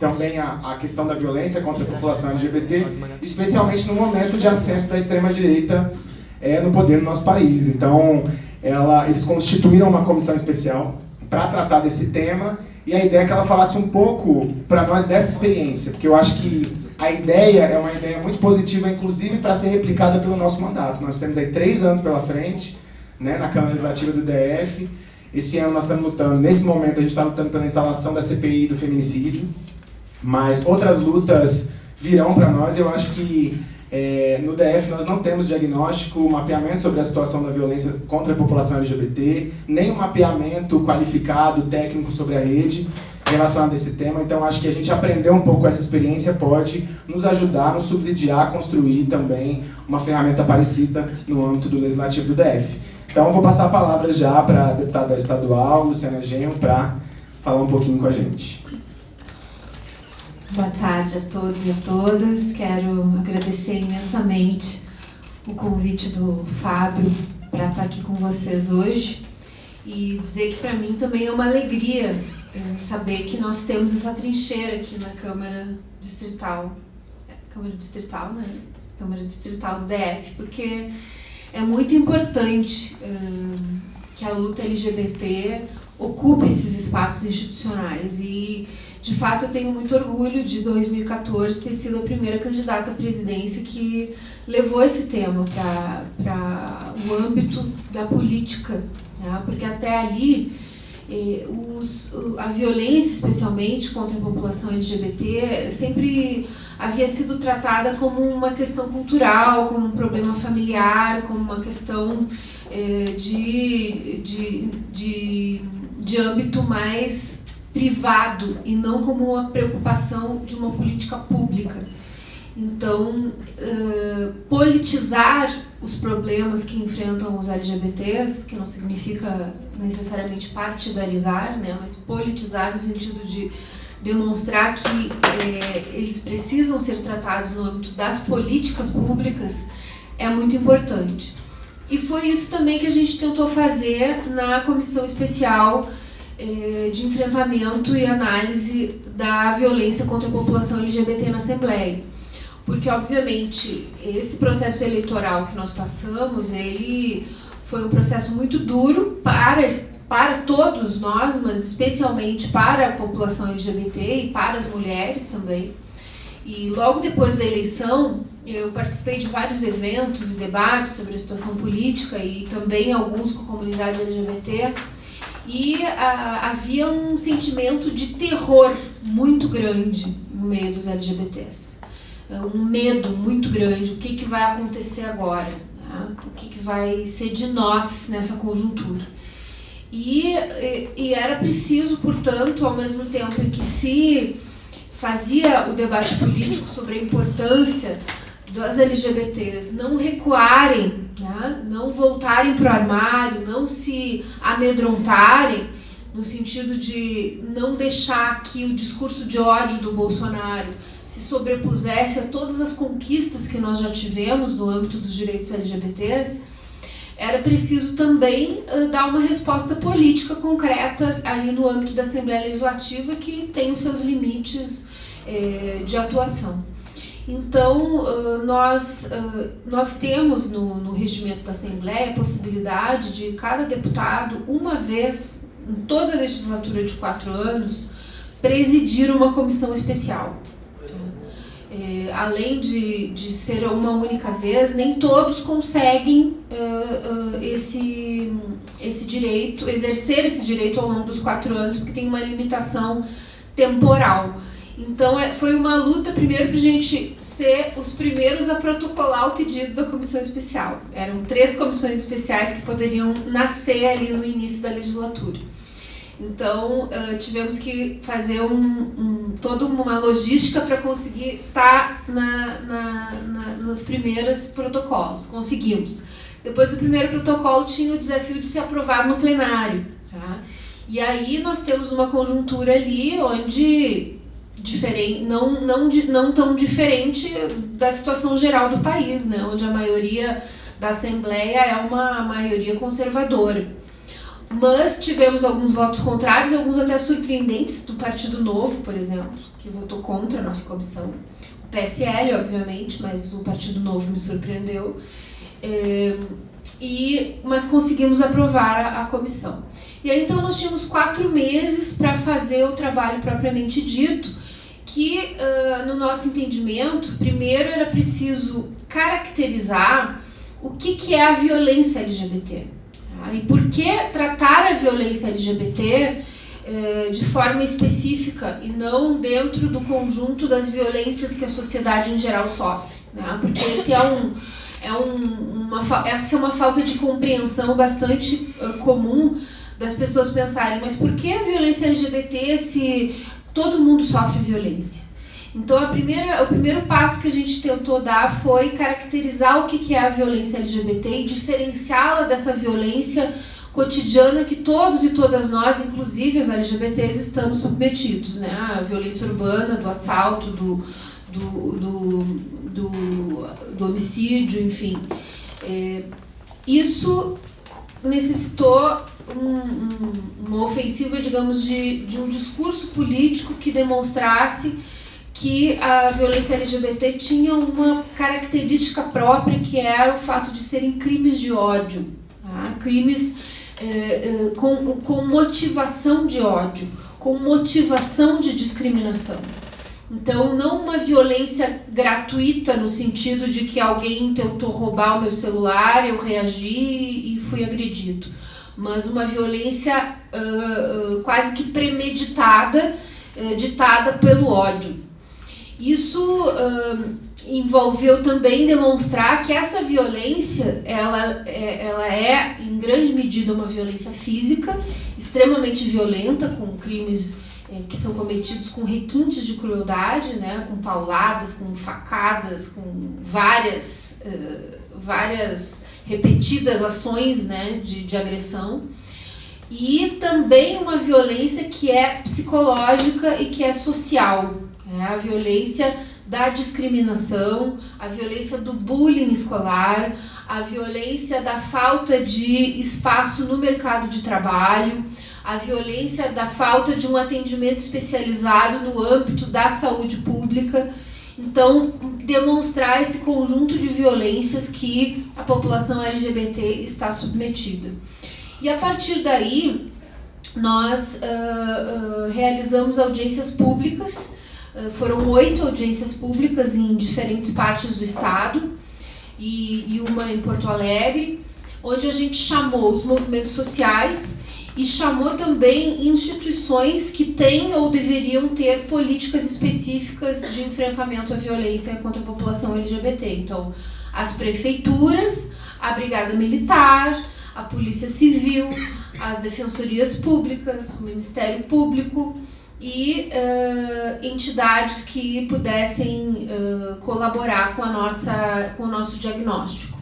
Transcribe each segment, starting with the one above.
também a, a questão da violência contra a população LGBT, especialmente no momento de ascenso da extrema-direita é, no poder no nosso país. Então, ela, eles constituíram uma comissão especial para tratar desse tema e a ideia é que ela falasse um pouco para nós dessa experiência, porque eu acho que a ideia é uma ideia muito positiva, inclusive para ser replicada pelo nosso mandato. Nós temos aí três anos pela frente, né, na Câmara Legislativa do DF. Esse ano nós estamos lutando, nesse momento a gente está lutando pela instalação da CPI do feminicídio, mas outras lutas virão para nós. Eu acho que é, no DF nós não temos diagnóstico, mapeamento sobre a situação da violência contra a população LGBT, nem um mapeamento qualificado, técnico sobre a rede relacionado a esse tema, então acho que a gente aprender um pouco essa experiência pode nos ajudar, nos subsidiar a construir também uma ferramenta parecida no âmbito do Legislativo do DF. Então vou passar a palavra já para a deputada estadual, Luciana Genro, para falar um pouquinho com a gente. Boa tarde a todos e a todas. Quero agradecer imensamente o convite do Fábio para estar aqui com vocês hoje e dizer que para mim também é uma alegria é, saber que nós temos essa trincheira aqui na Câmara Distrital, é, Câmara Distrital, né? Câmara Distrital do DF, porque é muito importante é, que a luta LGBT ocupe esses espaços institucionais e de fato eu tenho muito orgulho de 2014 ter sido a primeira candidata à presidência que levou esse tema para o âmbito da política, né? porque até ali os, a violência, especialmente contra a população LGBT, sempre havia sido tratada como uma questão cultural, como um problema familiar, como uma questão eh, de, de, de, de âmbito mais privado e não como uma preocupação de uma política pública. Então, uh, politizar os problemas que enfrentam os LGBTs, que não significa necessariamente partidarizar, né, mas politizar no sentido de demonstrar que é, eles precisam ser tratados no âmbito das políticas públicas, é muito importante. E foi isso também que a gente tentou fazer na comissão especial de enfrentamento e análise da violência contra a população LGBT na Assembleia porque obviamente esse processo eleitoral que nós passamos, ele foi um processo muito duro para, para todos nós, mas especialmente para a população LGBT e para as mulheres também. E logo depois da eleição, eu participei de vários eventos e debates sobre a situação política e também alguns com a comunidade LGBT. E ah, havia um sentimento de terror muito grande no meio dos LGBTs. É um medo muito grande, o que, que vai acontecer agora, né? o que, que vai ser de nós nessa conjuntura. E, e, era preciso, portanto, ao mesmo tempo em que se fazia o debate político sobre a importância das LGBTs não recuarem, né? não voltarem para o armário, não se amedrontarem, no sentido de não deixar que o discurso de ódio do Bolsonaro se sobrepusesse a todas as conquistas que nós já tivemos no âmbito dos direitos LGBTs, era preciso também dar uma resposta política concreta ali no âmbito da Assembleia Legislativa que tem os seus limites eh, de atuação. Então, nós, nós temos no, no regimento da Assembleia a possibilidade de cada deputado, uma vez em toda a legislatura de quatro anos, presidir uma comissão especial é, além de, de ser uma única vez, nem todos conseguem esse, esse direito, exercer esse direito ao longo dos quatro anos, porque tem uma limitação temporal. Então é, foi uma luta primeiro para a gente ser os primeiros a protocolar o pedido da comissão especial. Eram três comissões especiais que poderiam nascer ali no início da legislatura. Então, tivemos que fazer um, um, toda uma logística para conseguir estar tá na, na, na, nos primeiros protocolos. Conseguimos. Depois do primeiro protocolo, tinha o desafio de ser aprovado no plenário. Tá? E aí nós temos uma conjuntura ali onde diferente, não, não, não tão diferente da situação geral do país, né? onde a maioria da Assembleia é uma maioria conservadora. mas tivemos alguns votos contrários, alguns até surpreendentes, do Partido Novo, por exemplo, que votou contra a nossa comissão. O PSL, obviamente, mas o Partido Novo me surpreendeu. É, e, mas conseguimos aprovar a, a comissão. E aí então nós tínhamos quatro meses para fazer o trabalho propriamente dito, que uh, no nosso entendimento, primeiro era preciso caracterizar o que, que é a violência LGBT. Tá? E por que tratar a violência LGBT de forma específica e não dentro do conjunto das violências que a sociedade em geral sofre. Né? Porque esse é um, é um, uma, essa é uma falta de compreensão bastante uh, comum das pessoas pensarem, mas por que a violência LGBT se todo mundo sofre violência? Então primeira, o primeiro passo que a gente tentou dar foi caracterizar o que é a violência LGBT e diferenciá-la dessa violência cotidiana que todos e todas nós, inclusive as LGBTs, estamos submetidos, né? A violência urbana, do assalto, do, do, do, do, do homicídio, enfim. É, isso necessitou um, uma ofensiva, digamos, de, de um discurso político que demonstrasse que a violência LGBT tinha uma característica própria, que era o fato de serem crimes de ódio, tá? crimes eh, eh, com, com motivação de ódio, com motivação de discriminação. Então, não uma violência gratuita no sentido de que alguém tentou roubar o meu celular, eu reagi e fui agredido mas uma violência uh, uh, quase que premeditada, uh, ditada pelo ódio. Isso envolveu também demonstrar que essa violência ela é, ela é, em grande medida, uma violência física, extremamente violenta, com crimes que são cometidos com requintes de crueldade, né, com pauladas, com facadas, com várias, várias repetidas ações né, de, de agressão. E também uma violência que é psicológica e que é social. É a violência da discriminação, a violência do bullying escolar, a violência da falta de espaço no mercado de trabalho, a violência da falta de um atendimento especializado no âmbito da saúde pública. Então, demonstrar esse conjunto de violências que a população LGBT está submetida. E a partir daí, nós uh, uh, realizamos audiências públicas, uh, foram oito audiências públicas em diferentes partes do estado e, e uma em Porto Alegre, onde a gente chamou os movimentos sociais e chamou também instituições que têm ou deveriam ter políticas específicas de enfrentamento à violência contra a população LGBT. Então, as prefeituras, a Brigada Militar, a Polícia Civil, as defensorias públicas, o Ministério Público e uh, entidades que pudessem uh, colaborar com, a nossa, com o nosso diagnóstico.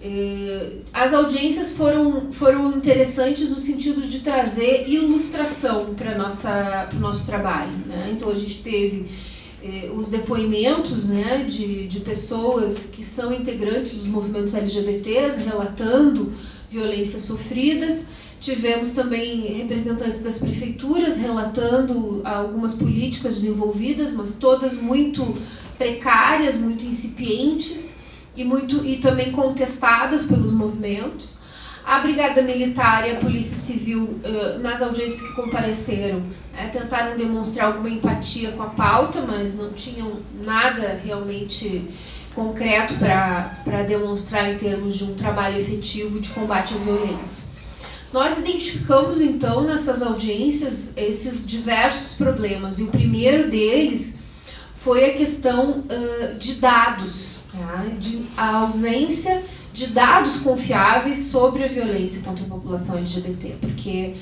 É, as audiências foram, foram interessantes no sentido de trazer ilustração para o nosso trabalho. Né? Então a gente teve eh, os depoimentos né, de, de pessoas que são integrantes dos movimentos LGBTs relatando violências sofridas. Tivemos também representantes das prefeituras relatando algumas políticas desenvolvidas, mas todas muito precárias, muito incipientes e, muito, e também contestadas pelos movimentos. A Brigada Militar e a Polícia Civil, nas audiências que compareceram, tentaram demonstrar alguma empatia com a pauta, mas não tinham nada realmente concreto para demonstrar em termos de um trabalho efetivo de combate à violência. Nós identificamos, então, nessas audiências, esses diversos problemas, e o primeiro deles foi a questão de dados, tá? de, a ausência de dados confiáveis sobre a violência contra a população LGBT, porque,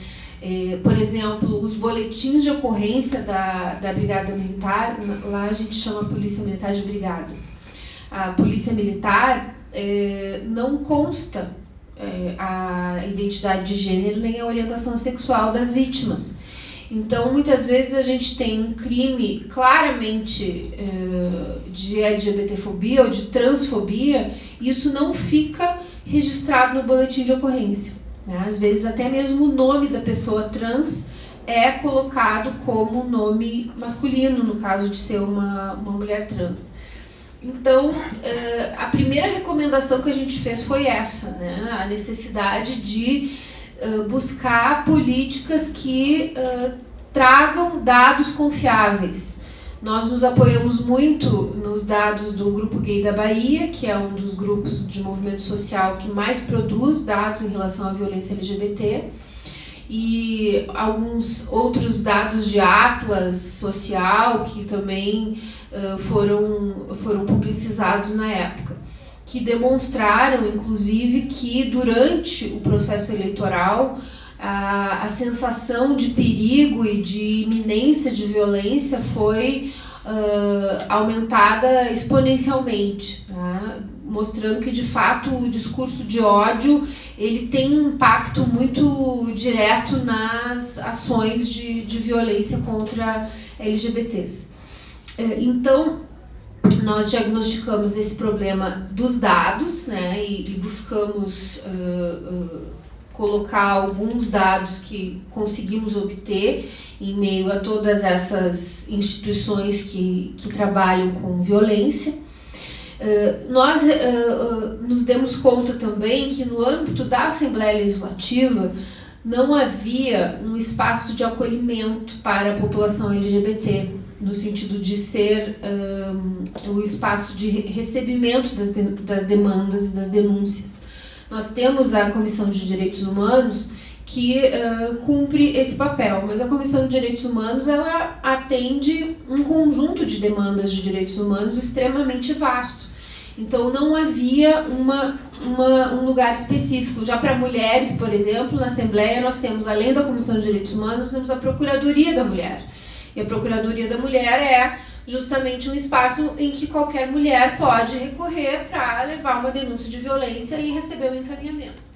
eh, por exemplo, os boletins de ocorrência da, da Brigada Militar, lá a gente chama a Polícia Militar de Brigada, a Polícia Militar eh, não consta eh, a identidade de gênero nem a orientação sexual das vítimas. Então, muitas vezes a gente tem um crime claramente uh, de LGBTfobia ou de transfobia, e isso não fica registrado no boletim de ocorrência. Né? Às vezes até mesmo o nome da pessoa trans é colocado como nome masculino, no caso de ser uma, uma mulher trans. Então, eh, a primeira recomendação que a gente fez foi essa, né? a necessidade de eh, buscar políticas que eh, tragam dados confiáveis. Nós nos apoiamos muito nos dados do Grupo Gay da Bahia, que é um dos grupos de movimento social que mais produz dados em relação à violência LGBT, e alguns outros dados de Atlas Social, que também foram, foram publicizados na época, que demonstraram, inclusive, que durante o processo eleitoral a, a sensação de perigo e de iminência de violência foi uh, aumentada exponencialmente, né? mostrando que de fato o discurso de ódio ele tem um impacto muito direto nas ações de, de violência contra LGBTs. É, então, nós diagnosticamos esse problema dos dados né, e, e buscamos uh, uh, colocar alguns dados que conseguimos obter em meio a todas essas instituições que, que trabalham com violência. Uh, nós nos demos conta também que no âmbito da Assembleia Legislativa não havia um espaço de acolhimento para a população LGBT no sentido de ser um, o espaço de recebimento das, de, das demandas e das denúncias. Nós temos a Comissão de Direitos Humanos que uh, cumpre esse papel, mas a Comissão de Direitos Humanos ela atende um conjunto de demandas de direitos humanos extremamente vasto. Então não havia uma, uma, um lugar específico. Já para mulheres, por exemplo, na Assembleia nós temos, além da Comissão de Direitos Humanos, temos a Procuradoria da Mulher e a Procuradoria da Mulher é justamente um espaço em que qualquer mulher pode recorrer para levar uma denúncia de violência e receber um encaminhamento.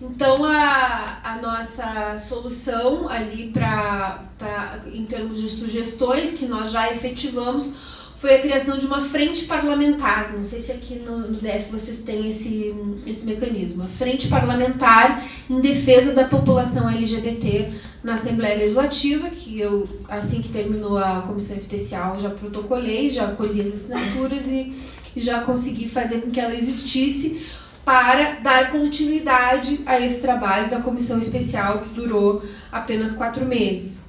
Então, a, a nossa solução ali, pra, pra, em termos de sugestões que nós já efetivamos, foi a criação de uma frente parlamentar. Não sei se aqui no, no DF vocês têm esse, esse mecanismo. A frente parlamentar em defesa da população LGBT na Assembleia Legislativa, que eu, assim que terminou a comissão especial, já protocolei, já colhi as assinaturas e, e já consegui fazer com que ela existisse para dar continuidade a esse trabalho da comissão especial que durou apenas quatro meses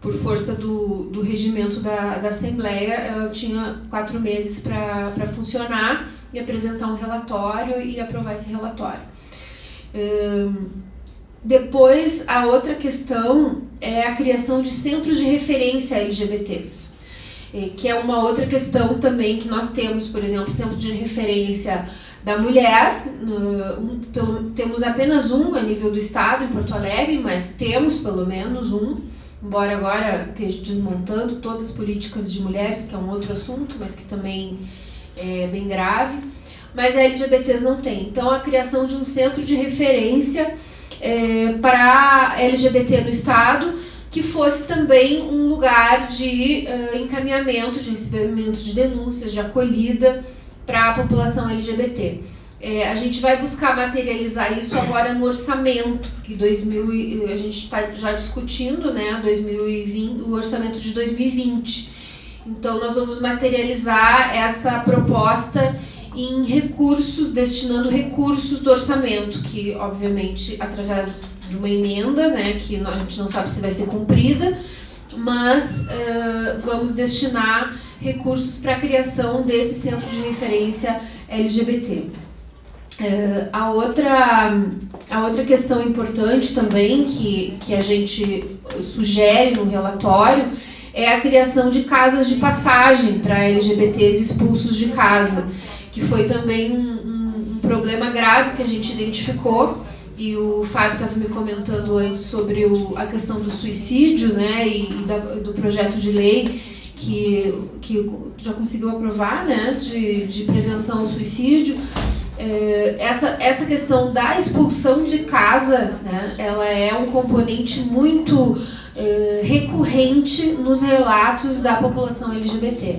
por força do, do regimento da, da Assembleia, ela tinha quatro meses para funcionar e apresentar um relatório e aprovar esse relatório. Depois, a outra questão é a criação de centros de referência LGBTs, que é uma outra questão também que nós temos, por exemplo, centro de referência da mulher, um, pelo, temos apenas um a nível do estado, em Porto Alegre, mas temos pelo menos um, embora agora esteja desmontando todas as políticas de mulheres, que é um outro assunto, mas que também é bem grave, mas LGBTs não tem. Então, a criação de um centro de referência é, para LGBT no Estado, que fosse também um lugar de uh, encaminhamento, de recebimento de denúncias, de acolhida para a população LGBT. É, a gente vai buscar materializar isso agora no orçamento, que 2000, a gente está já discutindo né, 2020, o orçamento de 2020. Então, nós vamos materializar essa proposta em recursos, destinando recursos do orçamento, que, obviamente, através de uma emenda, né, que a gente não sabe se vai ser cumprida, mas uh, vamos destinar recursos para a criação desse centro de referência LGBT. Uh, a, outra, a outra questão importante também que, que a gente sugere no relatório é a criação de casas de passagem para LGBTs expulsos de casa, que foi também um, um, um problema grave que a gente identificou e o Fábio estava me comentando antes sobre o, a questão do suicídio né, e, e da, do projeto de lei que, que já conseguiu aprovar né, de, de prevenção ao suicídio. É, essa, essa questão da expulsão de casa, né, ela é um componente muito é, recorrente nos relatos da população LGBT,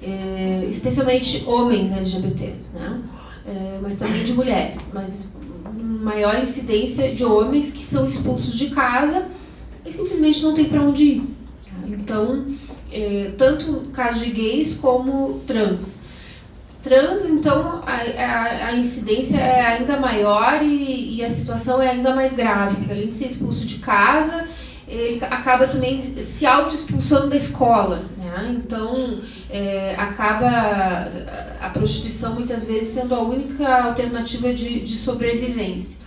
é, especialmente homens LGBTs, né, é, mas também de mulheres, mas maior incidência de homens que são expulsos de casa e simplesmente não tem para onde ir. Então, tanto caso de gays como trans. Trans, então, a, a, a incidência é ainda maior e, e, a situação é ainda mais grave, porque além de ser expulso de casa, ele acaba também se auto-expulsando da escola. Né? Então, é, acaba a prostituição muitas vezes sendo a única alternativa de, de sobrevivência.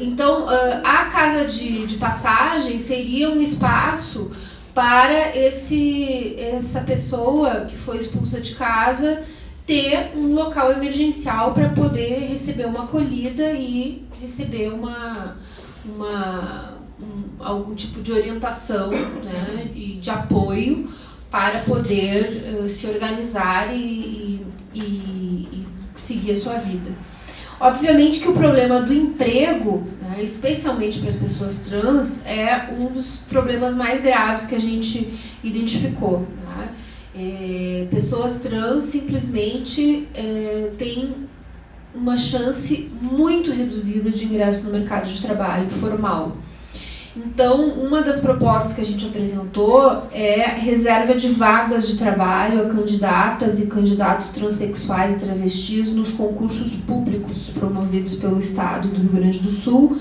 Então, a casa de, de passagem seria um espaço para esse, essa pessoa que foi expulsa de casa ter um local emergencial para poder receber uma acolhida e receber uma, uma, um, algum tipo de orientação né, e de apoio para poder uh, se organizar e, e, e, seguir a sua vida. Obviamente que o problema do emprego, né, especialmente para as pessoas trans, é um dos problemas mais graves que a gente identificou. É, pessoas trans simplesmente é, têm uma chance muito reduzida de ingresso no mercado de trabalho formal. Então, uma das propostas que a gente apresentou é reserva de vagas de trabalho a candidatas e candidatos transexuais e travestis nos concursos públicos promovidos pelo Estado do Rio Grande do Sul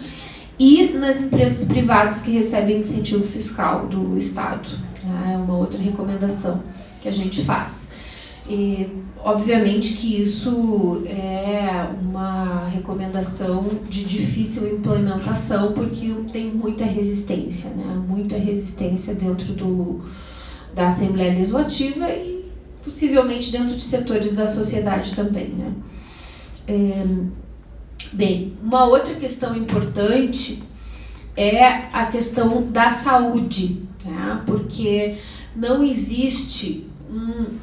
e nas empresas privadas que recebem incentivo fiscal do Estado. É uma outra recomendação que a gente faz. E, obviamente que isso é uma recomendação de difícil implementação, porque tem muita resistência, né? muita resistência dentro do, da Assembleia Legislativa e possivelmente dentro de setores da sociedade também. Né? É, bem, uma outra questão importante é a questão da saúde, né? porque não existe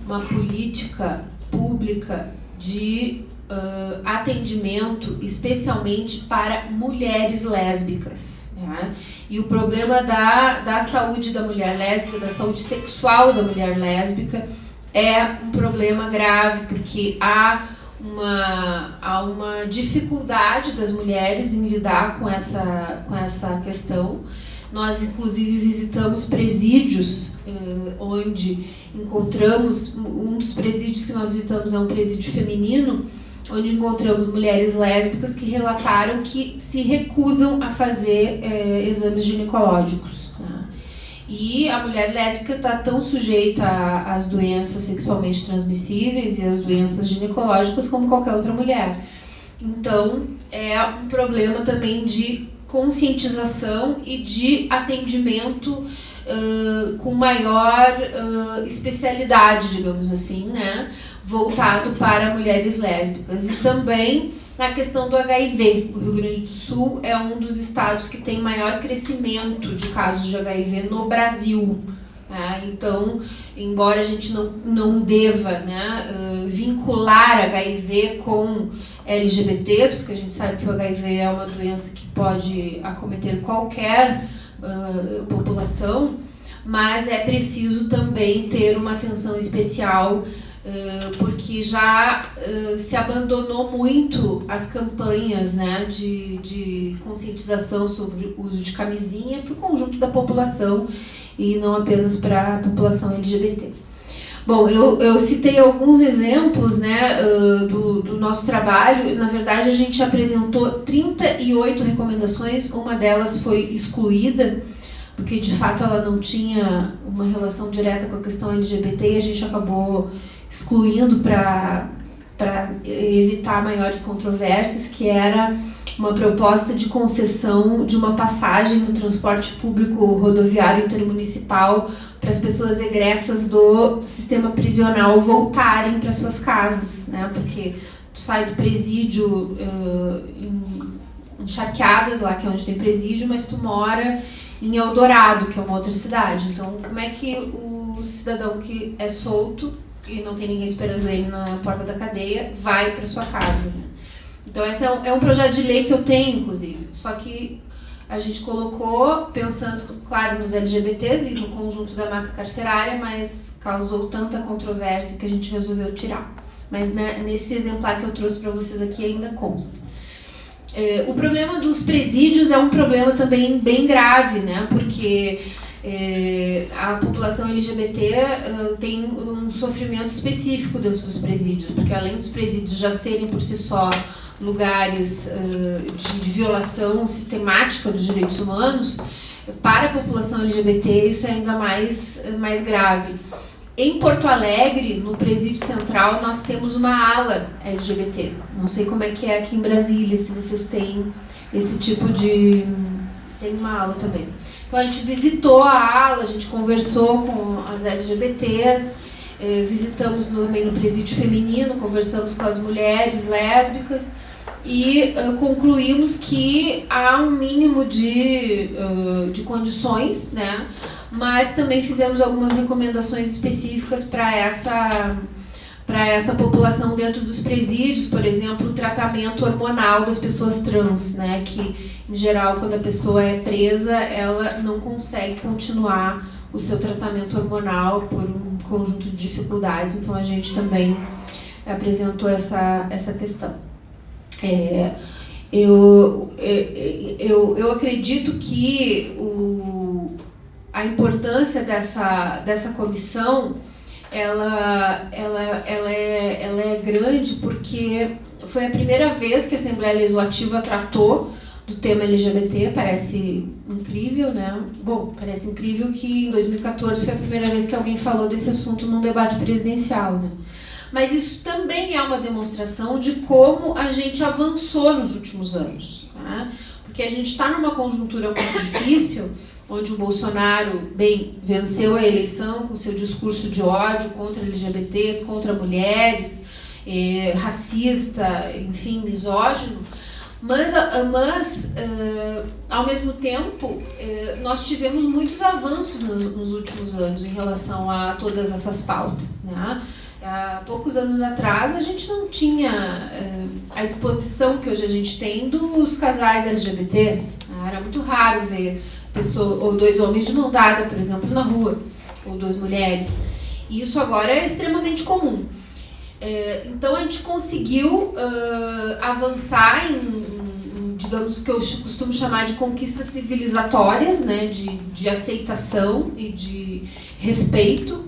uma política pública de uh, atendimento, especialmente para mulheres lésbicas. Né? E o problema da, da saúde da mulher lésbica, da saúde sexual da mulher lésbica, é um problema grave, porque há uma, há uma dificuldade das mulheres em lidar com essa, com essa questão. Nós, inclusive, visitamos presídios eh, onde encontramos, um dos presídios que nós visitamos é um presídio feminino, onde encontramos mulheres lésbicas que relataram que se recusam a fazer eh, exames ginecológicos. Né? E a mulher lésbica está tão sujeita às doenças sexualmente transmissíveis e às doenças ginecológicas como qualquer outra mulher. Então, é um problema também de conscientização e de atendimento uh, com maior uh, especialidade, digamos assim, né? voltado para mulheres lésbicas. E também na questão do HIV. O Rio Grande do Sul é um dos estados que tem maior crescimento de casos de HIV no Brasil. Né? Então, embora a gente não, não deva né, uh, vincular HIV com LGBTs, porque a gente sabe que o HIV é uma doença que pode acometer qualquer uh, população, mas é preciso também ter uma atenção especial porque já se abandonou muito as campanhas né, de, de conscientização sobre o uso de camisinha para o conjunto da população e não apenas para a população LGBT. Bom, eu, eu citei alguns exemplos né, do, do nosso trabalho. Na verdade, a gente apresentou 38 recomendações, uma delas foi excluída, porque de fato ela não tinha uma relação direta com a questão LGBT e a gente acabou excluindo para evitar maiores controvérsias, que era uma proposta de concessão de uma passagem no transporte público rodoviário intermunicipal para as pessoas egressas do sistema prisional voltarem para suas casas, né? Porque tu sai do presídio uh, em Encharqueadas, lá que é onde tem presídio, mas tu mora em Eldorado, que é uma outra cidade. Então, como é que o cidadão que é solto e não tem ninguém esperando ele na porta da cadeia vai para sua casa? Né? Então, esse é um, é um projeto de lei que eu tenho, inclusive. Só que a gente colocou pensando, claro, nos LGBTs e no conjunto da massa carcerária, mas causou tanta controvérsia que a gente resolveu tirar. Mas né, nesse exemplar que eu trouxe para vocês aqui ainda consta. É, o problema dos presídios é um problema também bem grave, né? Porque é, a população LGBT uh, tem um sofrimento específico dentro dos presídios, porque além dos presídios já serem por si só lugares uh, de, de, violação sistemática dos direitos humanos, para a população LGBT isso é ainda mais, mais grave. Em Porto Alegre, no Presídio Central, nós temos uma ala LGBT. Não sei como é que é aqui em Brasília, se vocês têm esse tipo de... Tem uma ala também. Então a gente visitou a ala, a gente conversou com as LGBTs, eh, visitamos também no presídio feminino, conversamos com as mulheres lésbicas e uh, concluímos que há um mínimo de, uh, de condições, né? mas também fizemos algumas recomendações específicas para essa para essa população dentro dos presídios, por exemplo, o tratamento hormonal das pessoas trans, né, que em geral quando a pessoa é presa, ela não consegue continuar o seu tratamento hormonal por um conjunto de dificuldades, então a gente também apresentou essa, essa questão. É, eu, é, é, eu, eu acredito que o, a importância dessa, dessa comissão ela, ela, ela, é, ela é grande porque foi a primeira vez que a Assembleia Legislativa tratou do tema LGBT, parece incrível, né? Bom, parece incrível que em 2014 foi a primeira vez que alguém falou desse assunto num debate presidencial, né? Mas isso também é uma demonstração de como a gente avançou nos últimos anos, né? Porque a gente está numa conjuntura muito difícil, onde o Bolsonaro, bem, venceu a eleição com seu discurso de ódio contra LGBTs, contra mulheres, eh, racista, enfim, misógino, mas, mas uh, ao mesmo tempo, uh, nós tivemos muitos avanços nos, nos, últimos anos em relação a todas essas pautas. Né? Há poucos anos atrás, a gente não tinha uh, a exposição que hoje a gente tem dos casais LGBTs. Né? Era muito raro ver pessoa, ou dois homens de mão dada, por exemplo, na rua, ou duas mulheres. E isso agora é extremamente comum. É, então a gente conseguiu uh, avançar em, em, digamos, o que eu costumo chamar de conquistas civilizatórias, né, de, de aceitação e de respeito,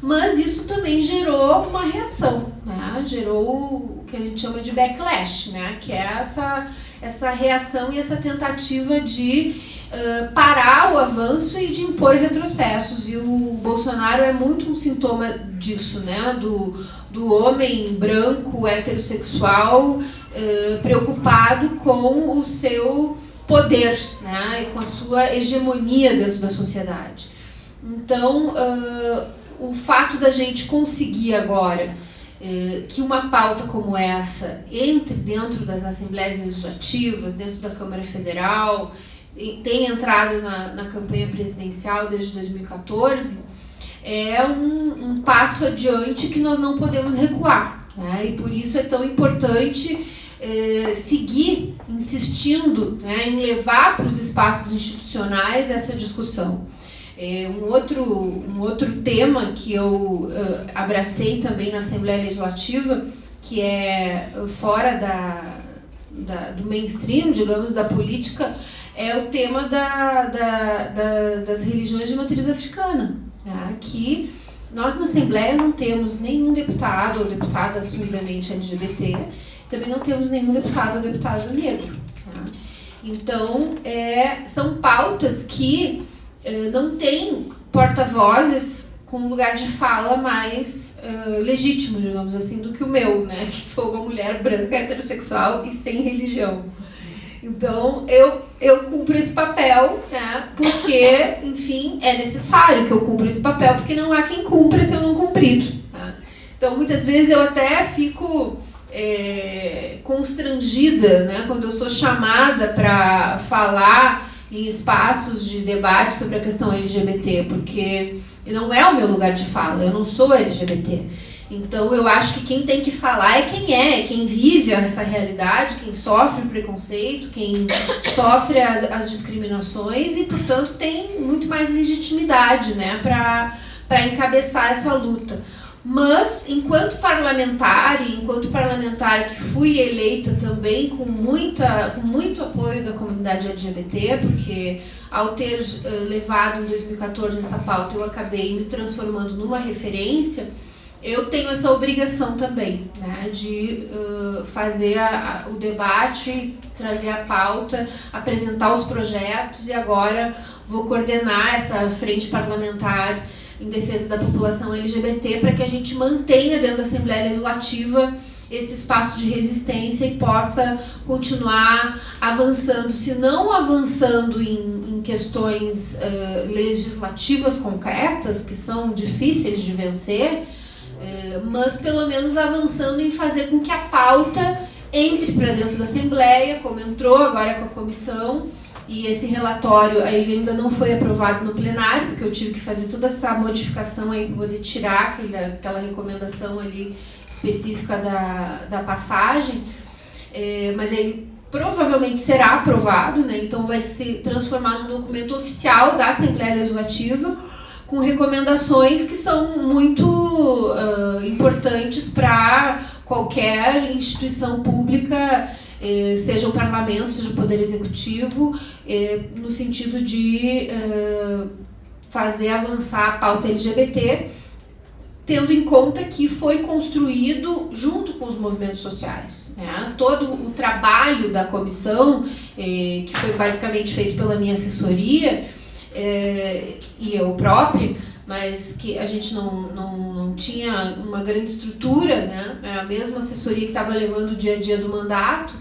mas isso também gerou uma reação, né, gerou o que a gente chama de backlash, né, que é essa, essa reação e essa tentativa de uh, parar o avanço e de impor retrocessos. E o Bolsonaro é muito um sintoma disso, né? Do, do homem branco, heterossexual, uh, preocupado com o seu poder né? e com a sua hegemonia dentro da sociedade. Então, uh, o fato da gente conseguir agora que uma pauta como essa entre dentro das assembleias legislativas, dentro da Câmara Federal, tem entrado na, na campanha presidencial desde 2014, é um, um passo adiante que nós não podemos recuar. Né? E por isso é tão importante eh, seguir insistindo né, em levar para os espaços institucionais essa discussão. É, um, outro, um outro tema que eu uh, abracei também na Assembleia Legislativa, que é fora da, da, do mainstream, digamos, da política, é o tema da, da, da, das religiões de matriz africana, né? que nós na Assembleia não temos nenhum deputado ou deputada assumidamente LGBT, também não temos nenhum deputado ou deputada negro. Tá? Então, é, são pautas que não têm porta-vozes com um lugar de fala mais uh, legítimo, digamos assim, do que o meu, né? que sou uma mulher branca, heterossexual e sem religião. Então, eu, eu cumpro esse papel, né? Porque, enfim, é necessário que eu cumpra esse papel, porque não há quem cumpra se eu não cumprir. Tá? Então, muitas vezes eu até fico é, constrangida, né? Quando eu sou chamada para falar em espaços de debate sobre a questão LGBT, porque não é o meu lugar de fala, eu não sou LGBT. Então eu acho que quem tem que falar é quem é, quem vive essa realidade, quem sofre o preconceito, quem sofre as, as discriminações e, portanto, tem muito mais legitimidade né, para encabeçar essa luta. Mas, enquanto parlamentar, e enquanto parlamentar que fui eleita também com, muita, com muito apoio da comunidade LGBT, porque ao ter uh, levado em 2014 essa pauta, eu acabei me transformando numa referência, eu tenho essa obrigação também, né, de uh, fazer a, a, o debate, trazer a pauta, apresentar os projetos e agora vou coordenar essa frente parlamentar em defesa da população LGBT para que a gente mantenha dentro da Assembleia Legislativa esse espaço de resistência e possa continuar avançando, se não avançando em, em questões uh, legislativas concretas, que são difíceis de vencer, uh, mas pelo menos avançando em fazer com que a pauta entre para dentro da Assembleia, como entrou agora com a comissão, e esse relatório ele ainda não foi aprovado no plenário, porque eu tive que fazer toda essa modificação aí para poder tirar aquela, aquela recomendação ali específica da, da passagem. É, mas ele provavelmente será aprovado, né? então vai se transformar num documento oficial da Assembleia Legislativa, com recomendações que são muito uh, importantes para qualquer instituição pública eh, seja o parlamento, seja o poder executivo, no sentido de eh, fazer avançar a pauta LGBT, tendo em conta que foi construído junto com os movimentos sociais. Né? Todo o trabalho da comissão, que foi basicamente feito pela minha assessoria, e eu própria, mas que a gente não, não, não tinha uma grande estrutura, né? era a mesma assessoria que estava levando o dia a dia do mandato,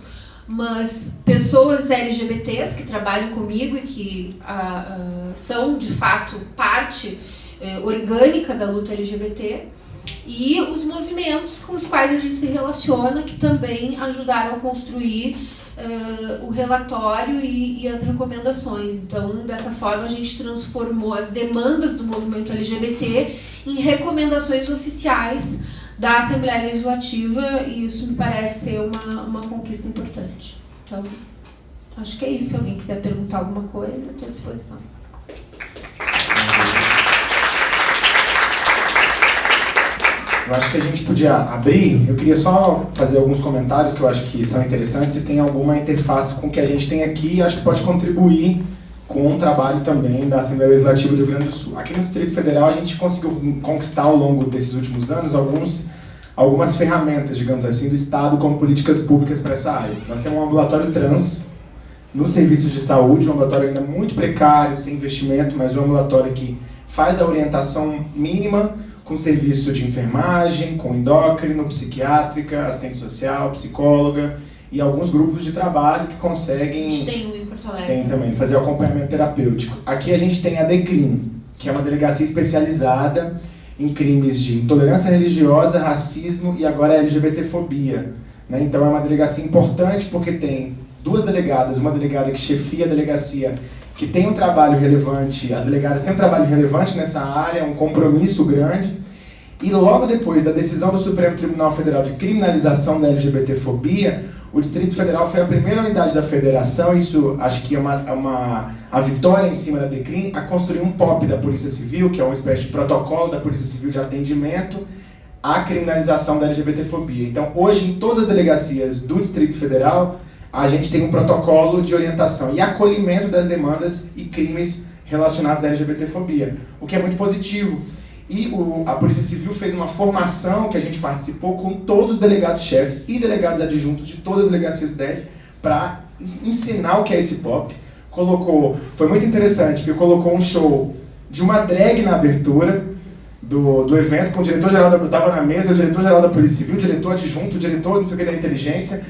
mas pessoas LGBTs que trabalham comigo e que ah, ah, são, de fato, parte eh, orgânica da luta LGBT, e os movimentos com os quais a gente se relaciona, que também ajudaram a construir uh, o relatório e, e, as recomendações. Então, dessa forma, a gente transformou as demandas do movimento LGBT em recomendações oficiais da Assembleia Legislativa e isso me parece ser uma, uma conquista importante. Então, acho que é isso. Se alguém quiser perguntar alguma coisa, estou à disposição. Eu acho que a gente podia abrir, eu queria só fazer alguns comentários que eu acho que são interessantes e tem alguma interface com o que a gente tem aqui e acho que pode contribuir com o trabalho também da Assembleia Legislativa do Rio Grande do Sul. Aqui no Distrito Federal a gente conseguiu conquistar ao longo desses últimos anos alguns, algumas ferramentas, digamos assim, do Estado como políticas públicas para essa área. Nós temos um ambulatório trans no serviço de saúde, um ambulatório ainda muito precário, sem investimento, mas um ambulatório que faz a orientação mínima com serviço de enfermagem, com endócrino, psiquiátrica, assistente social, psicóloga, e alguns grupos de trabalho que conseguem... A gente tem em Porto Alegre. Tem também, fazer o acompanhamento terapêutico. Aqui a gente tem a DECRIM, que é uma delegacia especializada em crimes de intolerância religiosa, racismo e agora LGBTfobia. Né? Então é uma delegacia importante porque tem duas delegadas, uma delegada que chefia a delegacia que tem um trabalho relevante, as delegadas têm um trabalho relevante nessa área, um compromisso grande, e logo depois da decisão do Supremo Tribunal Federal de criminalização da LGBTfobia, o Distrito Federal foi a primeira unidade da federação, isso acho que é uma, é uma a vitória em cima da DECRIM, a construir um POP da Polícia Civil, que é uma espécie de protocolo da Polícia Civil de atendimento à criminalização da LGBTfobia. Então, hoje, em todas as delegacias do Distrito Federal, a gente tem um protocolo de orientação e acolhimento das demandas e crimes relacionados à LGBTfobia, o que é muito positivo. E o, a Polícia Civil fez uma formação que a gente participou com todos os delegados-chefes e delegados adjuntos de todas as delegacias do DF para ensinar o que é esse pop. Colocou, foi muito interessante, que colocou um show de uma drag na abertura do, do evento, com o diretor-geral estava na mesa, o diretor-geral da Polícia Civil, o diretor adjunto, o diretor não sei o que da inteligência,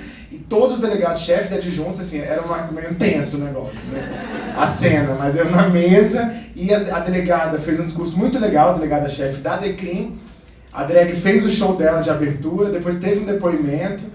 todos os delegados chefes adjuntos, assim, era um meio tenso o negócio, né? A cena, mas eu na mesa e a, a delegada fez um discurso muito legal, a delegada-chefe da DECRIM, a drag fez o show dela de abertura, depois teve um depoimento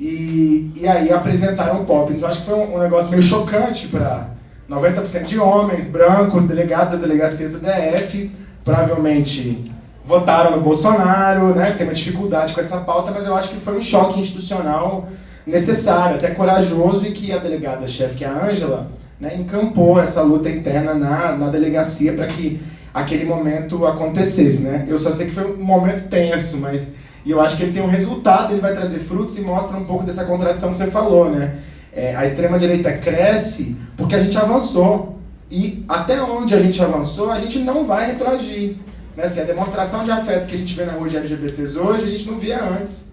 e, e aí apresentaram o pop. Então acho que foi um, um negócio meio chocante para 90% de homens, brancos, delegados das delegacias do DF, provavelmente votaram no Bolsonaro, né? tem uma dificuldade com essa pauta, mas eu acho que foi um choque institucional necessário, até corajoso, e que a delegada-chefe, que é a Ângela, né, encampou essa luta interna na, na delegacia para que aquele momento acontecesse, né? Eu só sei que foi um momento tenso, mas e eu acho que ele tem um resultado, ele vai trazer frutos e mostra um pouco dessa contradição que você falou, né? É, a extrema-direita cresce porque a gente avançou. E até onde a gente avançou, a gente não vai retroagir. Né? Assim, a demonstração de afeto que a gente vê na rua de LGBTs hoje, a gente não via antes.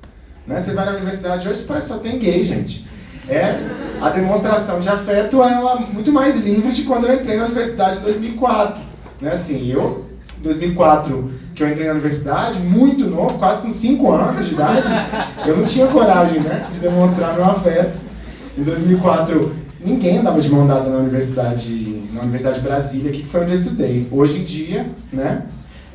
Né? Você vai na universidade hoje, parece só tem gay, gente. É, a demonstração de afeto é ela muito mais livre de quando eu entrei na universidade em 2004. Né? Assim, eu, em 2004, que eu entrei na universidade, muito novo, quase com 5 anos de idade, eu não tinha coragem né, de demonstrar meu afeto. Em 2004, ninguém andava de mão dada na universidade, na Universidade de Brasília, que foi onde eu estudei. Hoje em dia, né,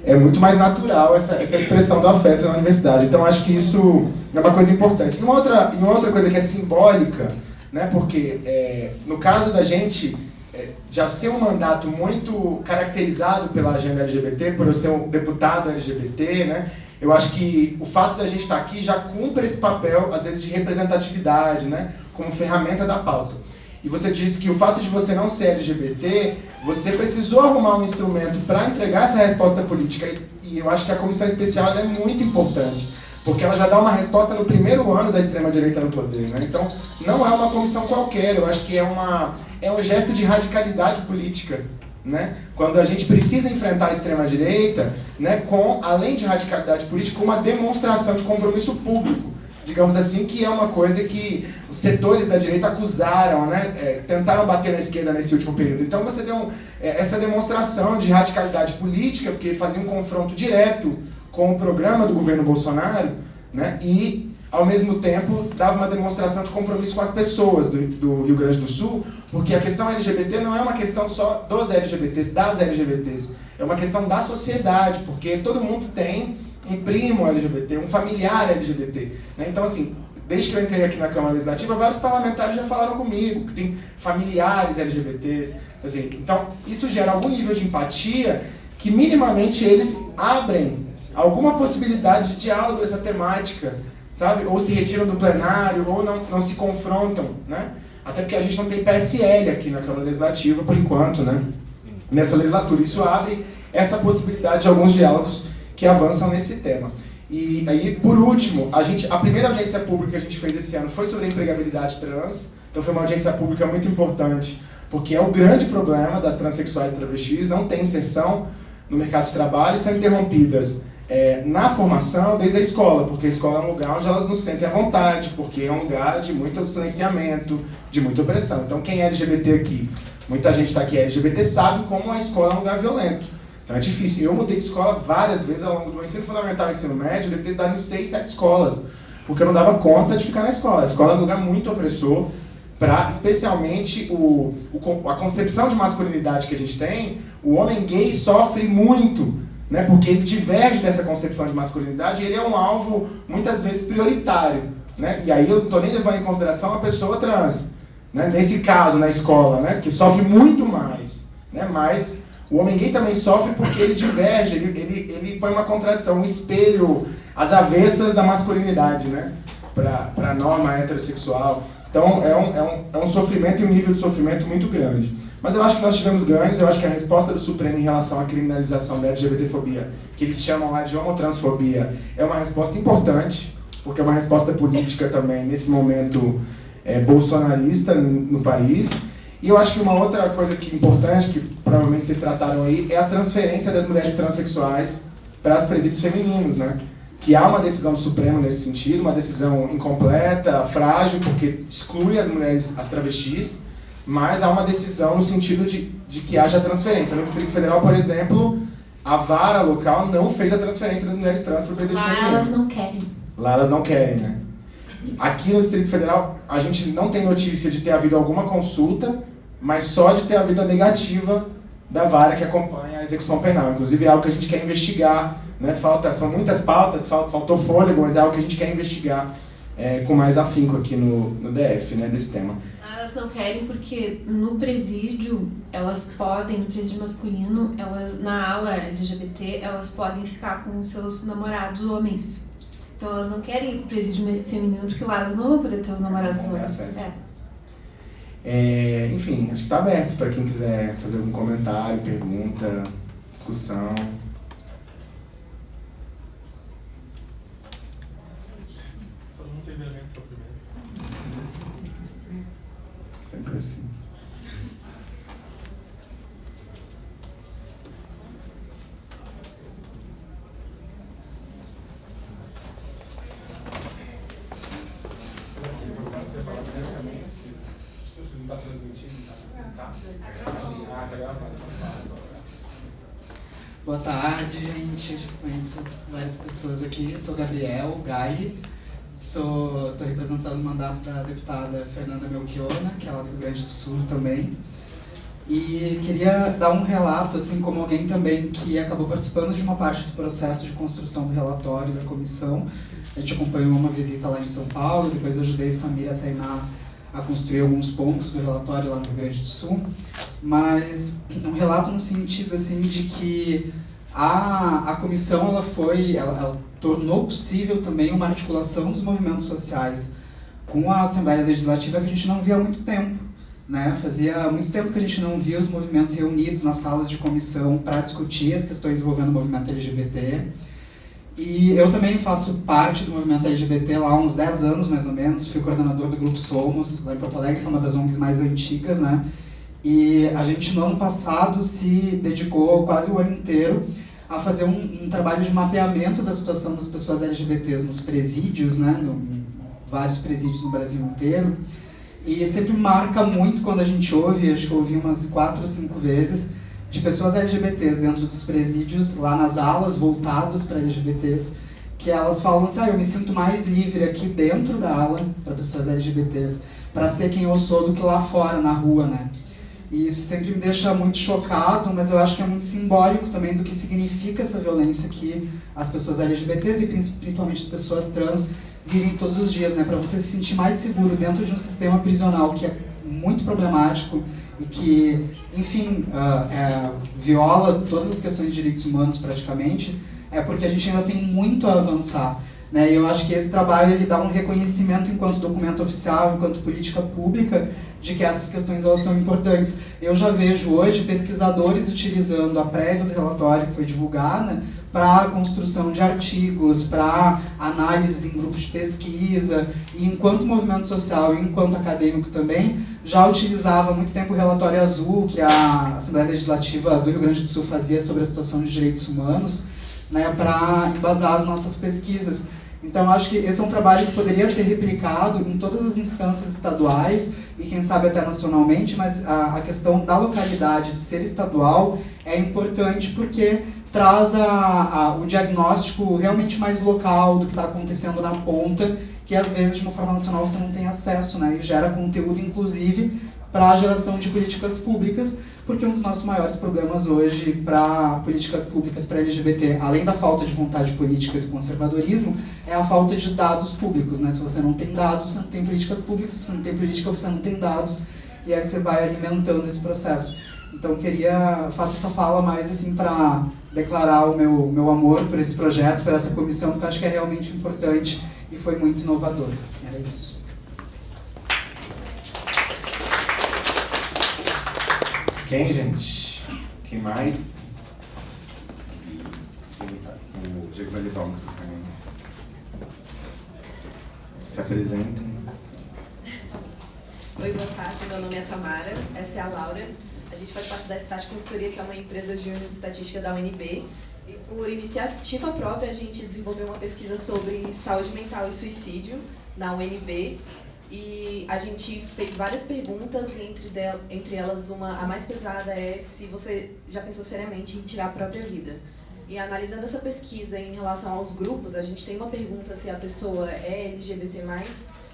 é muito mais natural essa, essa expressão do afeto na universidade. Então, acho que isso é uma coisa importante. E uma outra, e uma outra coisa que é simbólica, né, porque é, no caso da gente é, já ser um mandato muito caracterizado pela agenda LGBT, por eu ser um deputado LGBT, né, eu acho que o fato da gente estar aqui já cumpre esse papel, às vezes, de representatividade, né, como ferramenta da pauta. E você disse que o fato de você não ser LGBT, você precisou arrumar um instrumento para entregar essa resposta política. E eu acho que a comissão especial é muito importante, porque ela já dá uma resposta no primeiro ano da extrema-direita no poder. Né? Então, não é uma comissão qualquer, eu acho que é, uma, é um gesto de radicalidade política. Né? Quando a gente precisa enfrentar a extrema-direita, né, com, além de radicalidade política, uma demonstração de compromisso público digamos assim, que é uma coisa que os setores da direita acusaram, né, é, tentaram bater na esquerda nesse último período. Então você deu é, essa demonstração de radicalidade política, porque fazia um confronto direto com o programa do governo Bolsonaro, né, e ao mesmo tempo dava uma demonstração de compromisso com as pessoas do, do Rio Grande do Sul, porque a questão LGBT não é uma questão só dos LGBTs, das LGBTs, é uma questão da sociedade, porque todo mundo tem um primo LGBT, um familiar LGBT. Né? Então, assim, desde que eu entrei aqui na Câmara Legislativa, vários parlamentares já falaram comigo, que tem familiares LGBTs. Assim, então, isso gera algum nível de empatia que minimamente eles abrem alguma possibilidade de diálogo dessa temática, sabe? Ou se retiram do plenário, ou não, não se confrontam, né? Até porque a gente não tem PSL aqui na Câmara Legislativa, por enquanto, né? Nessa legislatura. Isso abre essa possibilidade de alguns diálogos que avançam nesse tema. E aí, por último, a, gente, a primeira audiência pública que a gente fez esse ano foi sobre empregabilidade trans. Então foi uma audiência pública muito importante, porque é o grande problema das transexuais e travestis, não tem inserção no mercado de trabalho, são interrompidas é, na formação desde a escola, porque a escola é um lugar onde elas não sentem à vontade, porque é um lugar de muito silenciamento, de muita opressão. Então quem é LGBT aqui, muita gente está aqui é LGBT, sabe como a escola é um lugar violento. Então é difícil. Eu mudei de escola várias vezes ao longo do ensino fundamental e ensino médio, eu devo ter estudado em seis, sete escolas, porque eu não dava conta de ficar na escola. A escola é um lugar muito opressor, para especialmente o, o, a concepção de masculinidade que a gente tem, o homem gay sofre muito, né, porque ele diverge dessa concepção de masculinidade e ele é um alvo muitas vezes prioritário. Né? E aí eu não estou nem levando em consideração a pessoa trans, né? nesse caso na escola, né? que sofre muito mais. Né? Mas o homem gay também sofre porque ele diverge, ele, ele, ele põe uma contradição, um espelho às avessas da masculinidade, né? Para a norma heterossexual. Então é um, é, um, é um sofrimento e um nível de sofrimento muito grande. Mas eu acho que nós tivemos ganhos, eu acho que a resposta do Supremo em relação à criminalização da LGBTfobia, que eles chamam lá de homotransfobia, é uma resposta importante, porque é uma resposta política também, nesse momento é, bolsonarista no país. E eu acho que uma outra coisa que importante, que provavelmente vocês trataram aí, é a transferência das mulheres transexuais para os presídios femininos, né? Que há uma decisão do Supremo nesse sentido, uma decisão incompleta, frágil, porque exclui as mulheres, as travestis, mas há uma decisão no sentido de, de que haja transferência. No Distrito Federal, por exemplo, a vara local não fez a transferência das mulheres trans para o presídio Lá feminino. elas não querem. Lá elas não querem, né? Aqui no Distrito Federal, a gente não tem notícia de ter havido alguma consulta, mas só de ter havido a negativa da vara que acompanha a execução penal. Inclusive é algo que a gente quer investigar, né? Falta, são muitas pautas, faltou fôlego, mas é algo que a gente quer investigar é, com mais afinco aqui no, no DF, né, desse tema. Elas não querem porque no presídio, elas podem, no presídio masculino, elas na ala LGBT, elas podem ficar com seus namorados homens. Então elas não querem presídio feminino porque lá elas não vão poder ter os namorados tem homens. acesso. É. É, enfim, acho que está aberto para quem quiser fazer algum comentário, pergunta, discussão. Todo mundo tem vergonha de ser o primeiro. Sempre assim. Gabriel Gai. Estou representando o mandato da deputada Fernanda Melchiona, que é lá do Rio Grande do Sul também. E queria dar um relato, assim como alguém também que acabou participando de uma parte do processo de construção do relatório da comissão. A gente acompanhou uma visita lá em São Paulo, depois ajudei Samira Tainá a construir alguns pontos do relatório lá no Rio Grande do Sul mas um relato no sentido assim de que a, a comissão ela foi ela, ela, tornou possível também uma articulação dos movimentos sociais com a Assembleia Legislativa que a gente não via há muito tempo né? Fazia muito tempo que a gente não via os movimentos reunidos nas salas de comissão para discutir as questões envolvendo o movimento LGBT e eu também faço parte do movimento LGBT lá há uns 10 anos mais ou menos. Fui coordenador do grupo Somos lá em Porto Alegre que é uma das ONGs mais antigas né? E a gente, no ano passado, se dedicou quase o ano inteiro a fazer um, um trabalho de mapeamento da situação das pessoas LGBTs nos presídios, né, no, em vários presídios no Brasil inteiro. E sempre marca muito quando a gente ouve, acho que eu ouvi umas quatro ou cinco vezes, de pessoas LGBTs dentro dos presídios, lá nas alas voltadas para LGBTs, que elas falam assim, ah, eu me sinto mais livre aqui dentro da ala para pessoas LGBTs, para ser quem eu sou do que lá fora, na rua, né? E isso sempre me deixa muito chocado, mas eu acho que é muito simbólico também do que significa essa violência que as pessoas LGBTs e principalmente as pessoas trans vivem todos os dias, né? Para você se sentir mais seguro dentro de um sistema prisional que é muito problemático e que, enfim, uh, é, viola todas as questões de direitos humanos praticamente, é porque a gente ainda tem muito a avançar. Né? E eu acho que esse trabalho ele dá um reconhecimento enquanto documento oficial, enquanto política pública, de que essas questões elas são importantes. Eu já vejo hoje pesquisadores utilizando a prévia do relatório que foi divulgada para a construção de artigos, para análises em grupos de pesquisa, e enquanto movimento social e enquanto acadêmico também, já utilizava há muito tempo o relatório azul que a Assembleia Legislativa do Rio Grande do Sul fazia sobre a situação de direitos humanos, né, para embasar as nossas pesquisas. Então, acho que esse é um trabalho que poderia ser replicado em todas as instâncias estaduais e, quem sabe, até nacionalmente, mas a, a questão da localidade, de ser estadual, é importante porque traz a, a, o diagnóstico realmente mais local do que está acontecendo na ponta, que às vezes, de uma forma nacional, você não tem acesso, né? e gera conteúdo, inclusive, para a geração de políticas públicas, porque um dos nossos maiores problemas hoje para políticas públicas para LGBT, além da falta de vontade política e do conservadorismo, é a falta de dados públicos. Né? Se você não tem dados, você não tem políticas públicas, se você não tem política, você não tem dados, e aí você vai alimentando esse processo. Então queria, faço essa fala mais assim para declarar o meu, meu amor por esse projeto, por essa comissão, que eu acho que é realmente importante e foi muito inovador. Era isso. Quem, gente? Quem mais? O Diego vai levar o microfone. Se apresentem. Oi, boa tarde. Meu nome é Tamara, essa é a Laura. A gente faz parte da Stat Consultoria, que é uma empresa júnior de estatística da UNB. E por iniciativa própria, a gente desenvolveu uma pesquisa sobre saúde mental e suicídio na UNB. E a gente fez várias perguntas, e entre, del, entre elas uma, a mais pesada é se você já pensou seriamente em tirar a própria vida. E analisando essa pesquisa em relação aos grupos, a gente tem uma pergunta se a pessoa é LGBT+,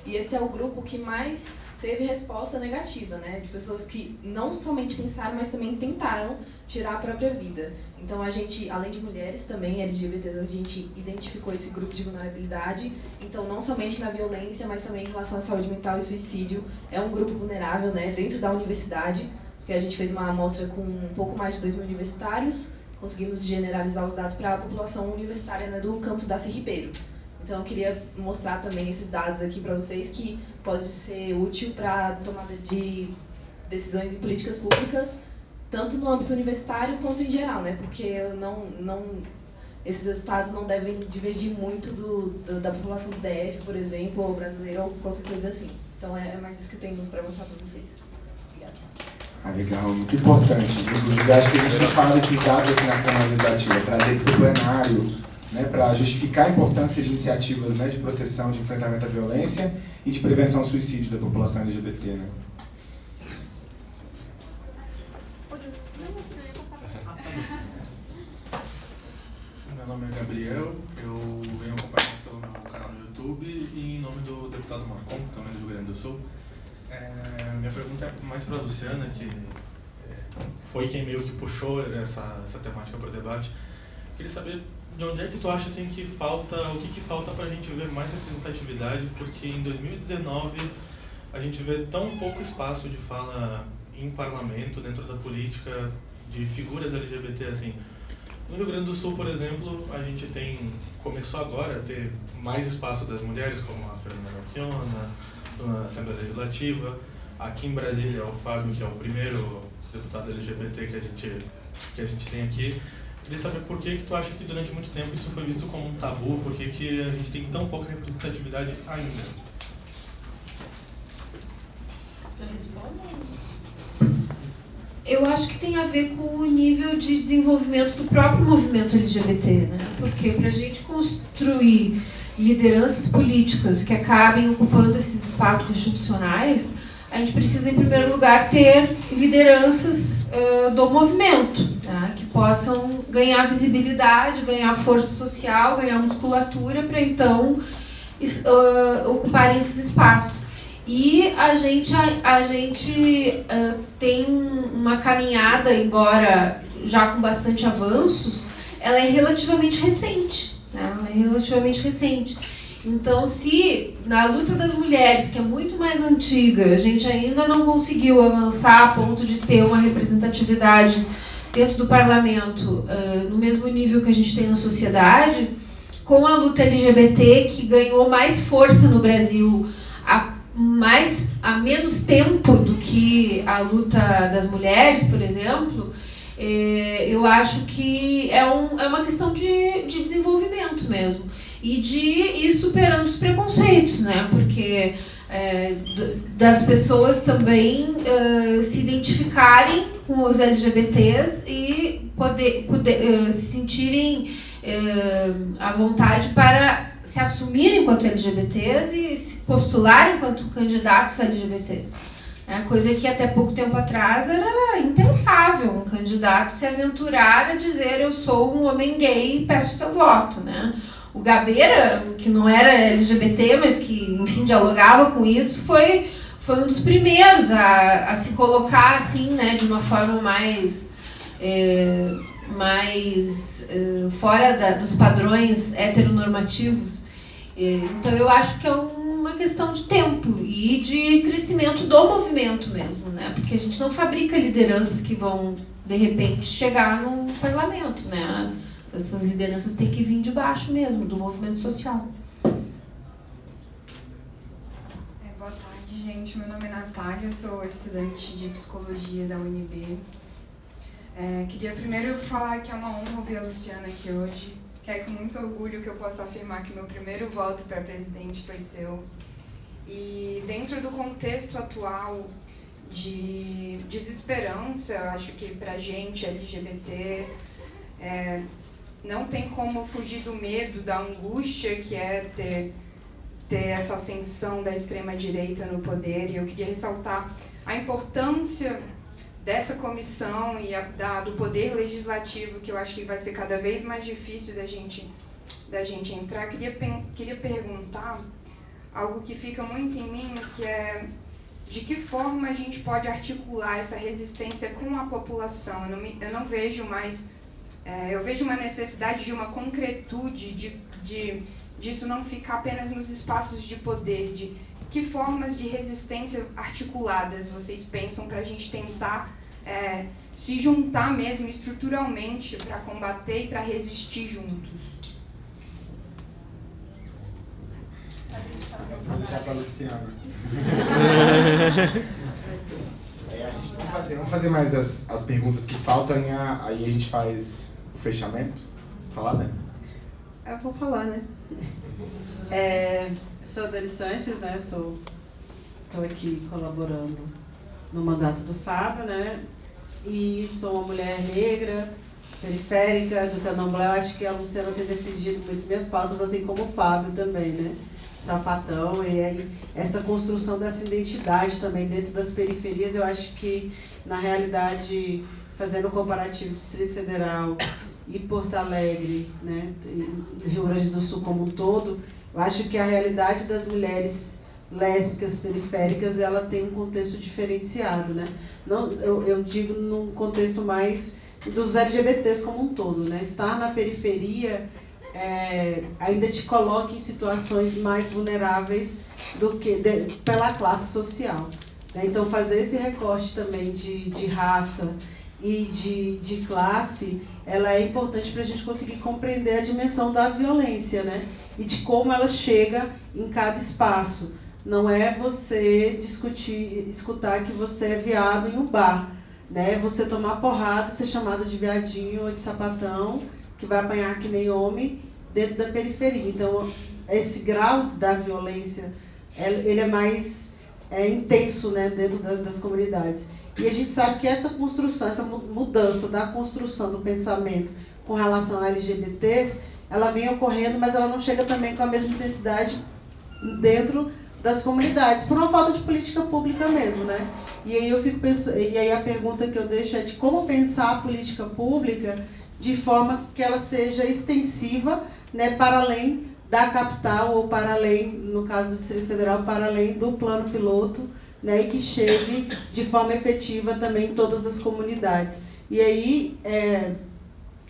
e esse é o grupo que mais teve resposta negativa, né? De pessoas que não somente pensaram, mas também tentaram tirar a própria vida. Então a gente, além de mulheres também LGBTs, a gente identificou esse grupo de vulnerabilidade. Então não somente na violência, mas também em relação à saúde mental e suicídio, é um grupo vulnerável, né? Dentro da universidade, porque a gente fez uma amostra com um pouco mais de 2 mil universitários, conseguimos generalizar os dados para a população universitária né, do campus da Ribeiro. Então eu queria mostrar também esses dados aqui para vocês que pode ser útil para tomada de decisões em políticas públicas tanto no âmbito universitário quanto em geral, né? Porque não, não, esses resultados não devem divergir muito do, do da população do DF, por exemplo, ou brasileira, ou qualquer coisa assim. Então é, é mais isso que eu tenho para mostrar para vocês. Obrigada. Ah, legal, muito importante. Inclusive, acho que a gente não fala desses dados aqui na Câmara Legislativa, trazer isso para o plenário, né, para justificar a importância de iniciativas né, de proteção, de enfrentamento à violência e de prevenção ao suicídio da população LGBT. Né? Meu nome é Gabriel, eu venho acompanhando pelo meu canal no YouTube e em nome do deputado Marcon, também do Rio Grande do Sul. É, minha pergunta é mais para a Luciana, que é, foi quem meio que puxou essa, essa temática para o debate. Queria saber de onde é que tu acha assim que falta, o que, que falta para a gente ver mais representatividade, porque em 2019 a gente vê tão pouco espaço de fala em parlamento, dentro da política, de figuras LGBT assim. No Rio Grande do Sul, por exemplo, a gente tem começou agora a ter mais espaço das mulheres, como a Fernanda Melchiona, na Assembleia Legislativa. Aqui em Brasília, o Fábio, que é o primeiro deputado LGBT que a gente, que a gente tem aqui. Queria saber por que, que tu acha que durante muito tempo isso foi visto como um tabu, por que, que a gente tem tão pouca representatividade ainda? Eu acho que tem a ver com o nível de desenvolvimento do próprio movimento LGBT, né? Porque para a gente construir lideranças políticas que acabem ocupando esses espaços institucionais, a gente precisa, em primeiro lugar, ter lideranças uh, do movimento, né? que possam ganhar visibilidade, ganhar força social, ganhar musculatura para então uh, ocuparem esses espaços. E a gente, a, a gente uh, tem uma caminhada, embora já com bastante avanços, ela é relativamente recente. Né? Ela é relativamente recente. Então, se na luta das mulheres, que é muito mais antiga, a gente ainda não conseguiu avançar a ponto de ter uma representatividade dentro do parlamento no mesmo nível que a gente tem na sociedade, com a luta LGBT, que ganhou mais força no Brasil há mais há menos tempo do que a luta das mulheres, por exemplo, eu acho que é, um, é uma questão de, de desenvolvimento mesmo e de ir superando os preconceitos, né? Porque é, das pessoas também uh, se identificarem com os LGBTs e poder, poder uh, se sentirem uh, à vontade para se assumirem enquanto LGBTs e se postularem enquanto candidatos LGBTs. É coisa que até pouco tempo atrás era impensável um candidato se aventurar a dizer eu sou um homem gay e peço seu voto. Né? O Gabeira, que não era LGBT, mas que, enfim, dialogava com isso, foi, foi um dos primeiros a, a se colocar assim, né, de uma forma mais... É, mais uh, fora da, dos padrões heteronormativos. Então eu acho que é uma questão de tempo e de crescimento do movimento mesmo, né? Porque a gente não fabrica lideranças que vão, de repente, chegar no parlamento, né? Essas lideranças têm que vir de baixo mesmo, do movimento social. É, boa tarde, gente. Meu nome é Natália, sou estudante de psicologia da UNB. É, queria primeiro falar que é uma honra ouvir a Luciana aqui hoje, que é com muito orgulho que eu posso afirmar que meu primeiro voto para presidente foi seu. E dentro do contexto atual de desesperança, acho que para gente LGBT é, não tem como fugir do medo, da angústia que é ter, ter essa ascensão da extrema-direita no poder. E eu queria ressaltar a importância dessa comissão e a, da, do poder legislativo, que eu acho que vai ser cada vez mais difícil da gente, da gente entrar, queria, queria perguntar algo que fica muito em mim, que é de que forma a gente pode articular essa resistência com a população. Eu não, me, eu não vejo mais, é, eu vejo uma necessidade de uma concretude, de, de, disso não ficar apenas nos espaços de poder, de que formas de resistência articuladas vocês pensam para a gente tentar é, se juntar mesmo estruturalmente para combater e para resistir juntos? Vou deixar para a Luciana. Vamos fazer, vamos fazer mais as, as perguntas que faltam aí a gente faz o fechamento. Falar, né? Eu vou falar, né? É, sou Dani Sanches, né? Sou, estou aqui colaborando no mandato do Fábio, né? E sou uma mulher negra, periférica do candomblé. Eu acho que a Luciana tem defendido muito minhas pautas, assim como o Fábio também, né? Sapatão, e aí essa construção dessa identidade também dentro das periferias, eu acho que, na realidade, fazendo um comparativo Distrito Federal e Porto Alegre, né, e Rio Grande do Sul como um todo, eu acho que a realidade das mulheres lésbicas periféricas ela tem um contexto diferenciado, né? Não, eu, eu digo num contexto mais dos LGBTs como um todo, né? Estar na periferia é, ainda te coloca em situações mais vulneráveis do que de, pela classe social. Né? Então, fazer esse recorte também de, de raça e de, de classe, ela é importante para a gente conseguir compreender a dimensão da violência, né? E de como ela chega em cada espaço. Não é você discutir, escutar que você é viado em um bar, né? Você tomar porrada, ser chamado de viadinho ou de sapatão que vai apanhar que nem homem dentro da periferia. Então, esse grau da violência, ele é mais é, intenso né, dentro das comunidades. E a gente sabe que essa construção, essa mudança da construção do pensamento com relação a LGBTs, ela vem ocorrendo, mas ela não chega também com a mesma intensidade dentro das comunidades, por uma falta de política pública mesmo, né? E aí eu fico pensando, e aí a pergunta que eu deixo é de como pensar a política pública de forma que ela seja extensiva né, para além da capital ou para além, no caso do Distrito Federal, para além do plano piloto né, e que chegue de forma efetiva também em todas as comunidades. E aí, é,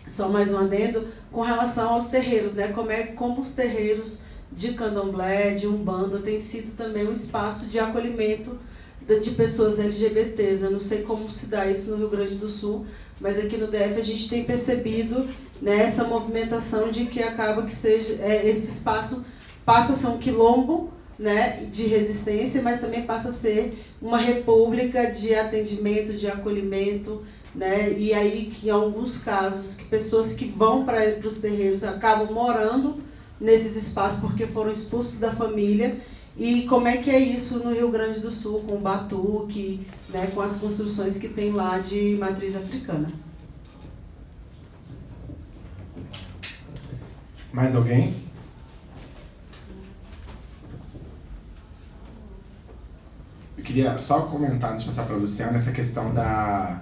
só mais um adendo, com relação aos terreiros, né, como, é, como os terreiros de candomblé, de umbanda, têm sido também um espaço de acolhimento de pessoas LGBTs. Eu não sei como se dá isso no Rio Grande do Sul, mas aqui no DF a gente tem percebido né, essa movimentação de que acaba que seja é, esse espaço passa a ser um quilombo né, de resistência, mas também passa a ser uma república de atendimento, de acolhimento, né, e aí que em alguns casos que pessoas que vão para os terreiros acabam morando nesses espaços porque foram expulsos da família e como é que é isso no Rio Grande do Sul, com o batuque, né, com as construções que tem lá de matriz africana? Mais alguém? Eu queria só comentar, antes de passar para a Luciana, essa questão da,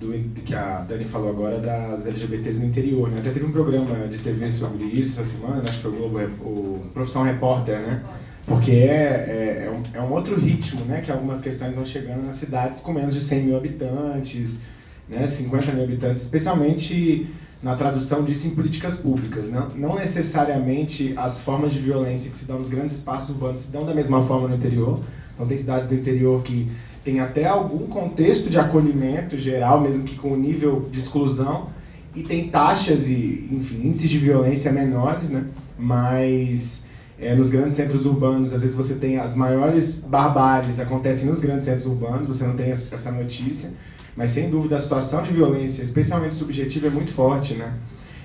do, que a Dani falou agora das LGBTs no interior. Né? Até teve um programa de TV sobre isso essa semana, acho que foi o Globo, o Profissão Repórter, né? Porque é, é, é, um, é um outro ritmo, né? Que algumas questões vão chegando nas cidades com menos de 100 mil habitantes, né? 50 mil habitantes, especialmente na tradução disso em políticas públicas. Não, não necessariamente as formas de violência que se dão nos grandes espaços urbanos se dão da mesma forma no interior. Então tem cidades do interior que tem até algum contexto de acolhimento geral, mesmo que com nível de exclusão, e tem taxas e, enfim, índices de violência menores, né? Mas é, nos grandes centros urbanos, às vezes você tem as maiores barbáries acontecem nos grandes centros urbanos, você não tem essa notícia. Mas sem dúvida a situação de violência, especialmente subjetiva, é muito forte, né?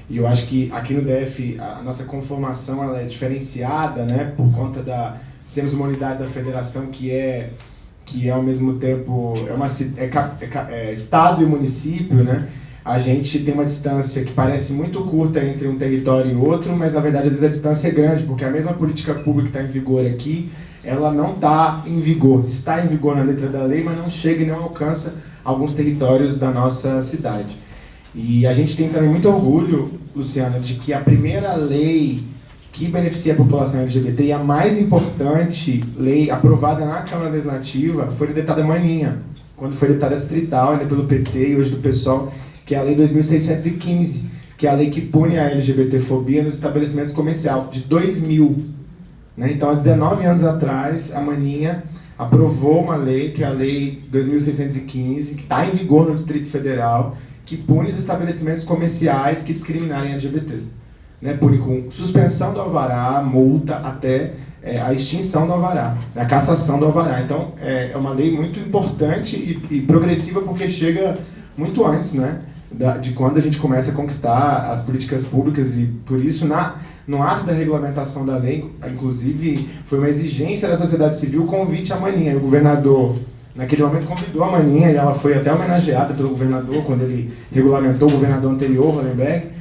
E eu acho que aqui no DF a nossa conformação ela é diferenciada, né? Por conta da sermos uma unidade da federação que é que é ao mesmo tempo é uma é, é, é, estado e município, né? A gente tem uma distância que parece muito curta entre um território e outro, mas na verdade às vezes a distância é grande, porque a mesma política pública que está em vigor aqui, ela não está em vigor, está em vigor na letra da lei, mas não chega e não alcança alguns territórios da nossa cidade. E a gente tem também muito orgulho, Luciana, de que a primeira lei que beneficia a população LGBT e a mais importante lei aprovada na Câmara Legislativa foi deputada Maninha, quando foi deputada distrital, ainda pelo PT e hoje do PSOL, que é a Lei 2615, que é a lei que pune a LGBTfobia nos estabelecimentos comerciais, de 2000. Né? Então, há 19 anos atrás, a Maninha aprovou uma lei, que é a Lei 2615, que está em vigor no Distrito Federal, que pune os estabelecimentos comerciais que discriminarem LGBTs. Né? Pune com suspensão do alvará, multa, até é, a extinção do alvará, a cassação do alvará. Então, é, é uma lei muito importante e, e, progressiva porque chega muito antes, né, da, de quando a gente começa a conquistar as políticas públicas e, por isso, na, no ato da regulamentação da lei, inclusive, foi uma exigência da sociedade civil o convite à maninha. O governador, naquele momento, convidou a maninha e ela foi até homenageada pelo governador quando ele regulamentou o governador anterior, Hollenberg,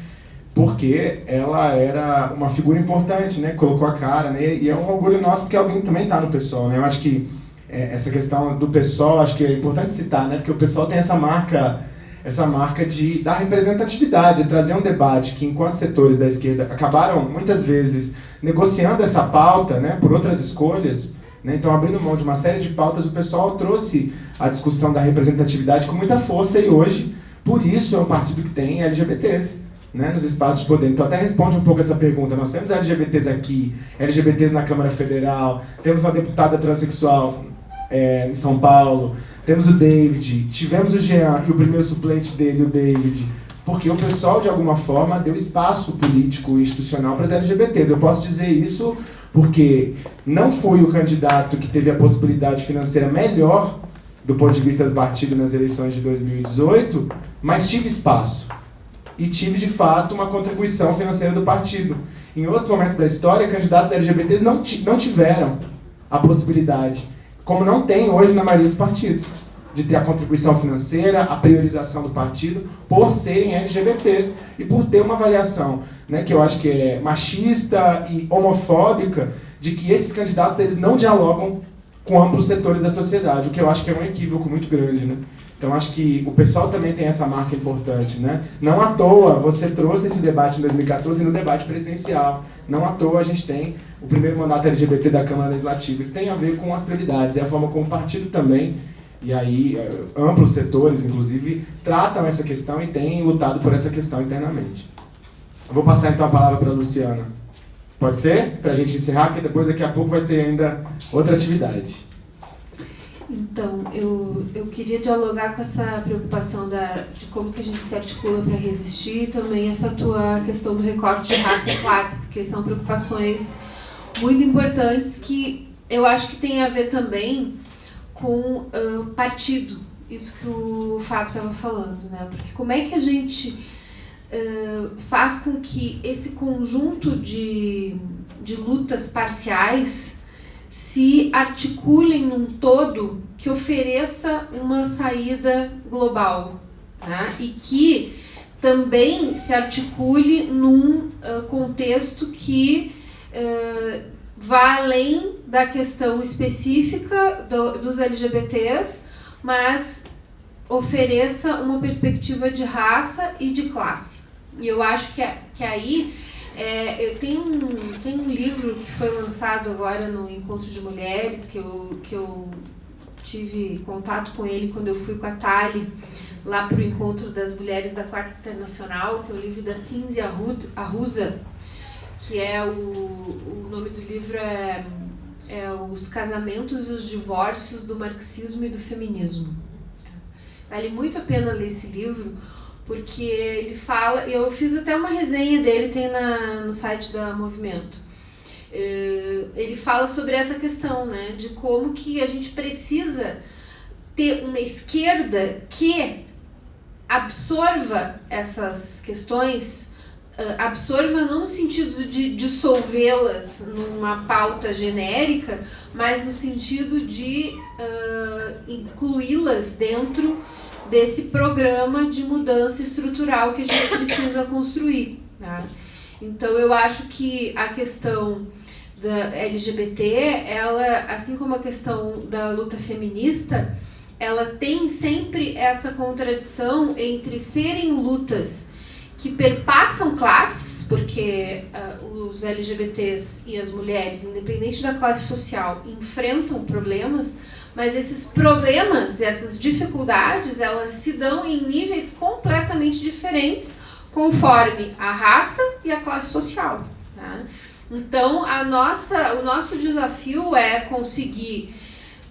porque ela era uma figura importante, né? Colocou a cara, né? E é um orgulho nosso porque alguém também está no pessoal, né? Eu acho que é, essa questão do pessoal, acho que é importante citar, né? Porque o pessoal tem essa marca, essa marca de da representatividade, de trazer um debate que enquanto setores da esquerda acabaram muitas vezes negociando essa pauta, né? Por outras escolhas, né? Então abrindo mão de uma série de pautas, o pessoal trouxe a discussão da representatividade com muita força e hoje, por isso é um partido que tem LGBTs né, nos espaços de poder. Então até responde um pouco essa pergunta. Nós temos LGBTs aqui, LGBTs na Câmara Federal, temos uma deputada transexual é, em São Paulo, temos o David, tivemos o Jean e o primeiro suplente dele, o David, porque o pessoal, de alguma forma, deu espaço político e institucional para as LGBTs. Eu posso dizer isso porque não fui o candidato que teve a possibilidade financeira melhor do ponto de vista do partido nas eleições de 2018, mas tive espaço e tive, de fato, uma contribuição financeira do partido. Em outros momentos da história, candidatos LGBTs não, não tiveram a possibilidade, como não tem hoje na maioria dos partidos, de ter a contribuição financeira, a priorização do partido, por serem LGBTs e por ter uma avaliação né, que eu acho que é machista e homofóbica, de que esses candidatos eles não dialogam com amplos setores da sociedade, o que eu acho que é um equívoco muito grande. Né? Então acho que o pessoal também tem essa marca importante, né? Não à toa você trouxe esse debate em 2014 no debate presidencial. Não à toa a gente tem o primeiro mandato LGBT da Câmara Legislativa. Isso tem a ver com as prioridades, é a forma como o partido também, e aí eh, amplos setores, inclusive, tratam essa questão e têm lutado por essa questão internamente. Eu vou passar então a palavra para a Luciana. Pode ser? Para a gente encerrar, porque depois daqui a pouco vai ter ainda outra atividade. Então, eu, eu queria dialogar com essa preocupação da, de como que a gente se articula para resistir e também essa tua questão do recorte de raça e classe, porque são preocupações muito importantes que eu acho que tem a ver também com uh, partido, isso que o Fábio estava falando, né? Porque como é que a gente uh, faz com que esse conjunto de, de lutas parciais se articulem num todo que ofereça uma saída global tá? e que também se articule num uh, contexto que uh, vá além da questão específica do, dos LGBTs, mas ofereça uma perspectiva de raça e de classe. E eu acho que, que aí é, tem, um, tem um livro que foi lançado agora no Encontro de Mulheres, que eu, que eu tive contato com ele quando eu fui com a Tali lá para o Encontro das Mulheres da Quarta Internacional, que é o livro da Cinzia Arruza, que é o, o nome do livro é, é Os Casamentos e os Divórcios do Marxismo e do Feminismo. Vale muito a pena ler esse livro, porque ele fala, eu fiz até uma resenha dele, tem na, no site da Movimento. Uh, ele fala sobre essa questão, né, de como que a gente precisa ter uma esquerda que absorva essas questões, uh, absorva não no sentido de dissolvê-las numa pauta genérica, mas no sentido de uh, incluí-las dentro desse programa de mudança estrutural que a gente precisa construir. Tá? Então eu acho que a questão da LGBT, ela, assim como a questão da luta feminista, ela tem sempre essa contradição entre serem lutas que perpassam classes, porque uh, os LGBTs e as mulheres, independente da classe social, enfrentam problemas, mas esses problemas, essas dificuldades, elas se dão em níveis completamente diferentes conforme a raça e a classe social. Tá? Então, a nossa, o nosso desafio é conseguir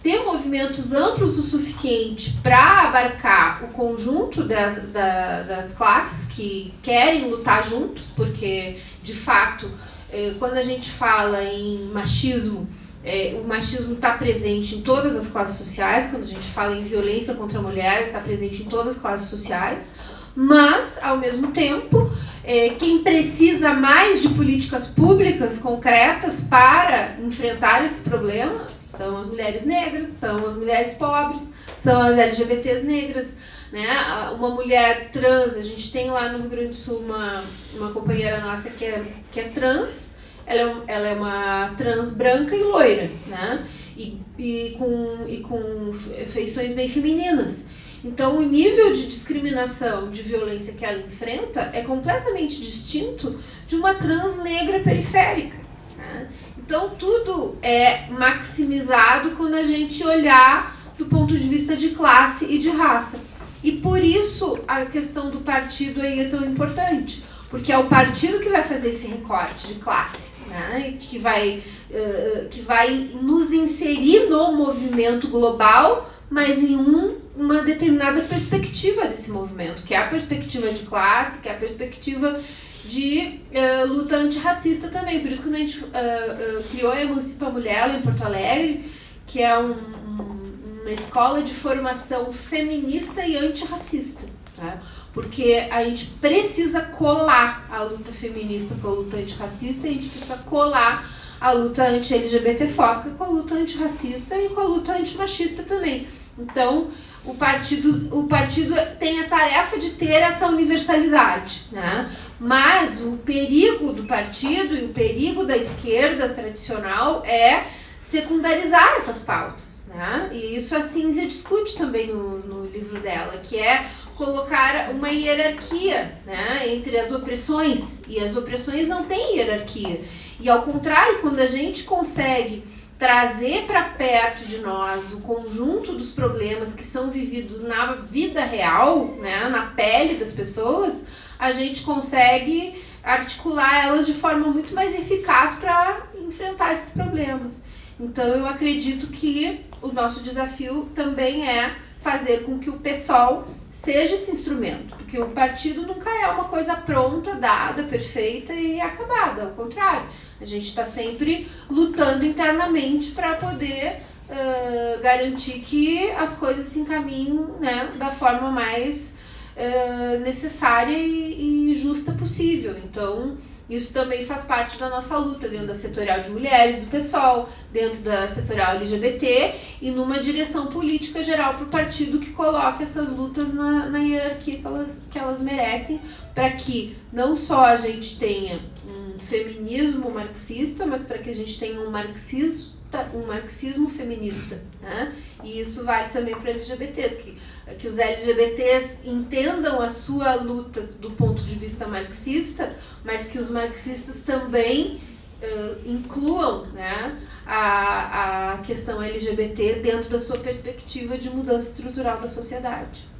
ter movimentos amplos o suficiente para abarcar o conjunto das, da, das classes que querem lutar juntos, porque, de fato, é, quando a gente fala em machismo, é, o machismo está presente em todas as classes sociais, quando a gente fala em violência contra a mulher, está presente em todas as classes sociais, mas, ao mesmo tempo, é, quem precisa mais de políticas públicas concretas para enfrentar esse problema são as mulheres negras, são as mulheres pobres, são as LGBTs negras. Né? Uma mulher trans, a gente tem lá no Rio Grande do Sul uma, uma companheira nossa que é, que é trans, ela é, ela é uma trans branca e loira, né? e, e, com, e com feições bem femininas. Então, o nível de discriminação, de violência que ela enfrenta é completamente distinto de uma trans negra periférica. Né? Então, tudo é maximizado quando a gente olhar do ponto de vista de classe e de raça. E por isso a questão do partido aí é tão importante, porque é o partido que vai fazer esse recorte de classe, né? que, vai, uh, que vai nos inserir no movimento global, mas em um uma determinada perspectiva desse movimento, que é a perspectiva de classe, que é a perspectiva de uh, luta antirracista também. Por isso que a gente uh, uh, criou a Emancipa Mulher lá em Porto Alegre, que é um, um, uma escola de formação feminista e antirracista. Tá? Porque a gente precisa colar a luta feminista com a luta antirracista a gente precisa colar a luta anti-LGBTfóbica com a luta antirracista e com a luta antimachista também. Então, o partido, o partido tem a tarefa de ter essa universalidade, né? Mas o perigo do partido e o perigo da esquerda tradicional é secundarizar essas pautas, né? E isso a Cinzia discute também no, no livro dela, que é colocar uma hierarquia né, entre as opressões, e as opressões não têm hierarquia. E ao contrário, quando a gente consegue trazer para perto de nós o conjunto dos problemas que são vividos na vida real, né, na pele das pessoas, a gente consegue articular elas de forma muito mais eficaz para enfrentar esses problemas. Então eu acredito que o nosso desafio também é fazer com que o pessoal seja esse instrumento, porque o partido nunca é uma coisa pronta, dada, perfeita e acabada, ao contrário. A gente está sempre lutando internamente para poder uh, garantir que as coisas se encaminhem né, da forma mais uh, necessária e, e justa possível. Então, isso também faz parte da nossa luta dentro da setorial de mulheres, do PSOL, dentro da setorial LGBT e numa direção política geral para o partido que coloque essas lutas na, na hierarquia que elas, que elas merecem para que não só a gente tenha um feminismo marxista, mas para que a gente tenha um marxismo um marxismo feminista, né? E isso vale também para LGBTs, que, que os LGBTs entendam a sua luta do ponto de vista marxista, mas que os marxistas também uh, incluam né, a, a questão LGBT dentro da sua perspectiva de mudança estrutural da sociedade.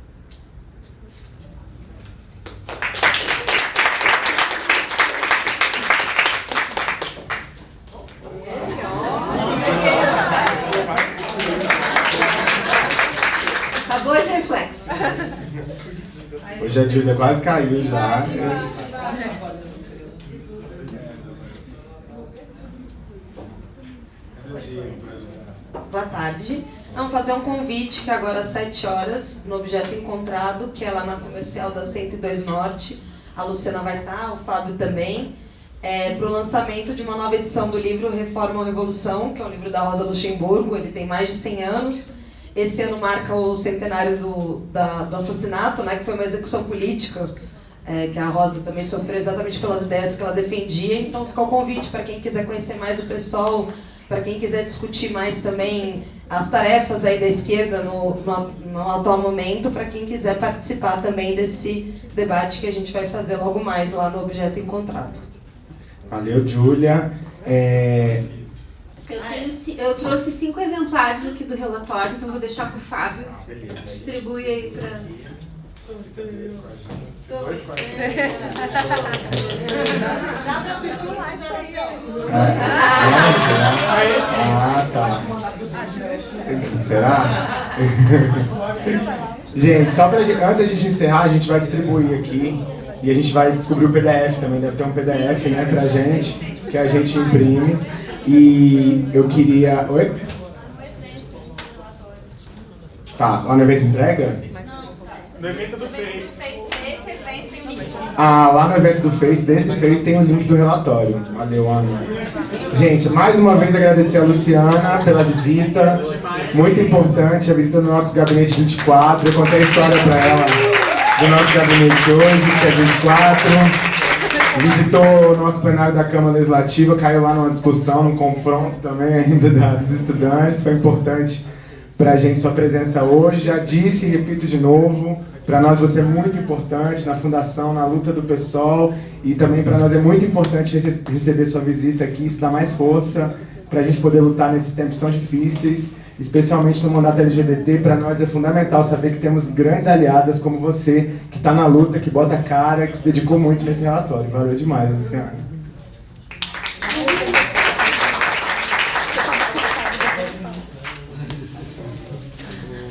Hoje a Júlia quase caiu já. Boa tarde. Vamos fazer um convite que agora às 7 horas, no Objeto Encontrado, que é lá na comercial da 102 Norte. A Luciana vai estar, o Fábio também. É, para o lançamento de uma nova edição do livro Reforma ou Revolução, que é um livro da Rosa Luxemburgo, ele tem mais de 100 anos. Esse ano marca o centenário do, da, do assassinato, né, que foi uma execução política, é, que a Rosa também sofreu exatamente pelas ideias que ela defendia. Então fica o convite para quem quiser conhecer mais o pessoal, para quem quiser discutir mais também as tarefas aí da esquerda no, no, no atual momento, para quem quiser participar também desse debate que a gente vai fazer logo mais lá no Objeto Encontrado. Valeu, Júlia. É... Eu, tenho, eu trouxe cinco exemplares aqui do relatório, então vou deixar para o Fábio. Distribui aí para... Ah, tá. Será? gente, só pra gente, antes da gente encerrar, a gente vai distribuir aqui E a gente vai descobrir o PDF também, deve ter um PDF né, pra gente, que a gente imprime. E eu queria. Oi? Tá, lá no evento entrega? No evento do Face. Ah, lá no evento do Face, desse Face, tem o link do relatório. Valeu, Ana. Gente, mais uma vez agradecer a Luciana pela visita. Muito importante, a visita do nosso gabinete 24. Eu contei a história para ela do nosso gabinete hoje, que é 24. Visitou o nosso plenário da Câmara Legislativa, caiu lá numa discussão, num confronto também ainda dos estudantes. Foi importante para a gente sua presença hoje. Já disse e repito de novo, para nós você é muito importante na fundação, na luta do PSOL e também para nós é muito importante receber sua visita aqui, isso dá mais força para a gente poder lutar nesses tempos tão difíceis, especialmente no mandato LGBT. Para nós é fundamental saber que temos grandes aliadas como você, que está na luta, que bota cara, que se dedicou muito nesse relatório. Valeu demais, senhora.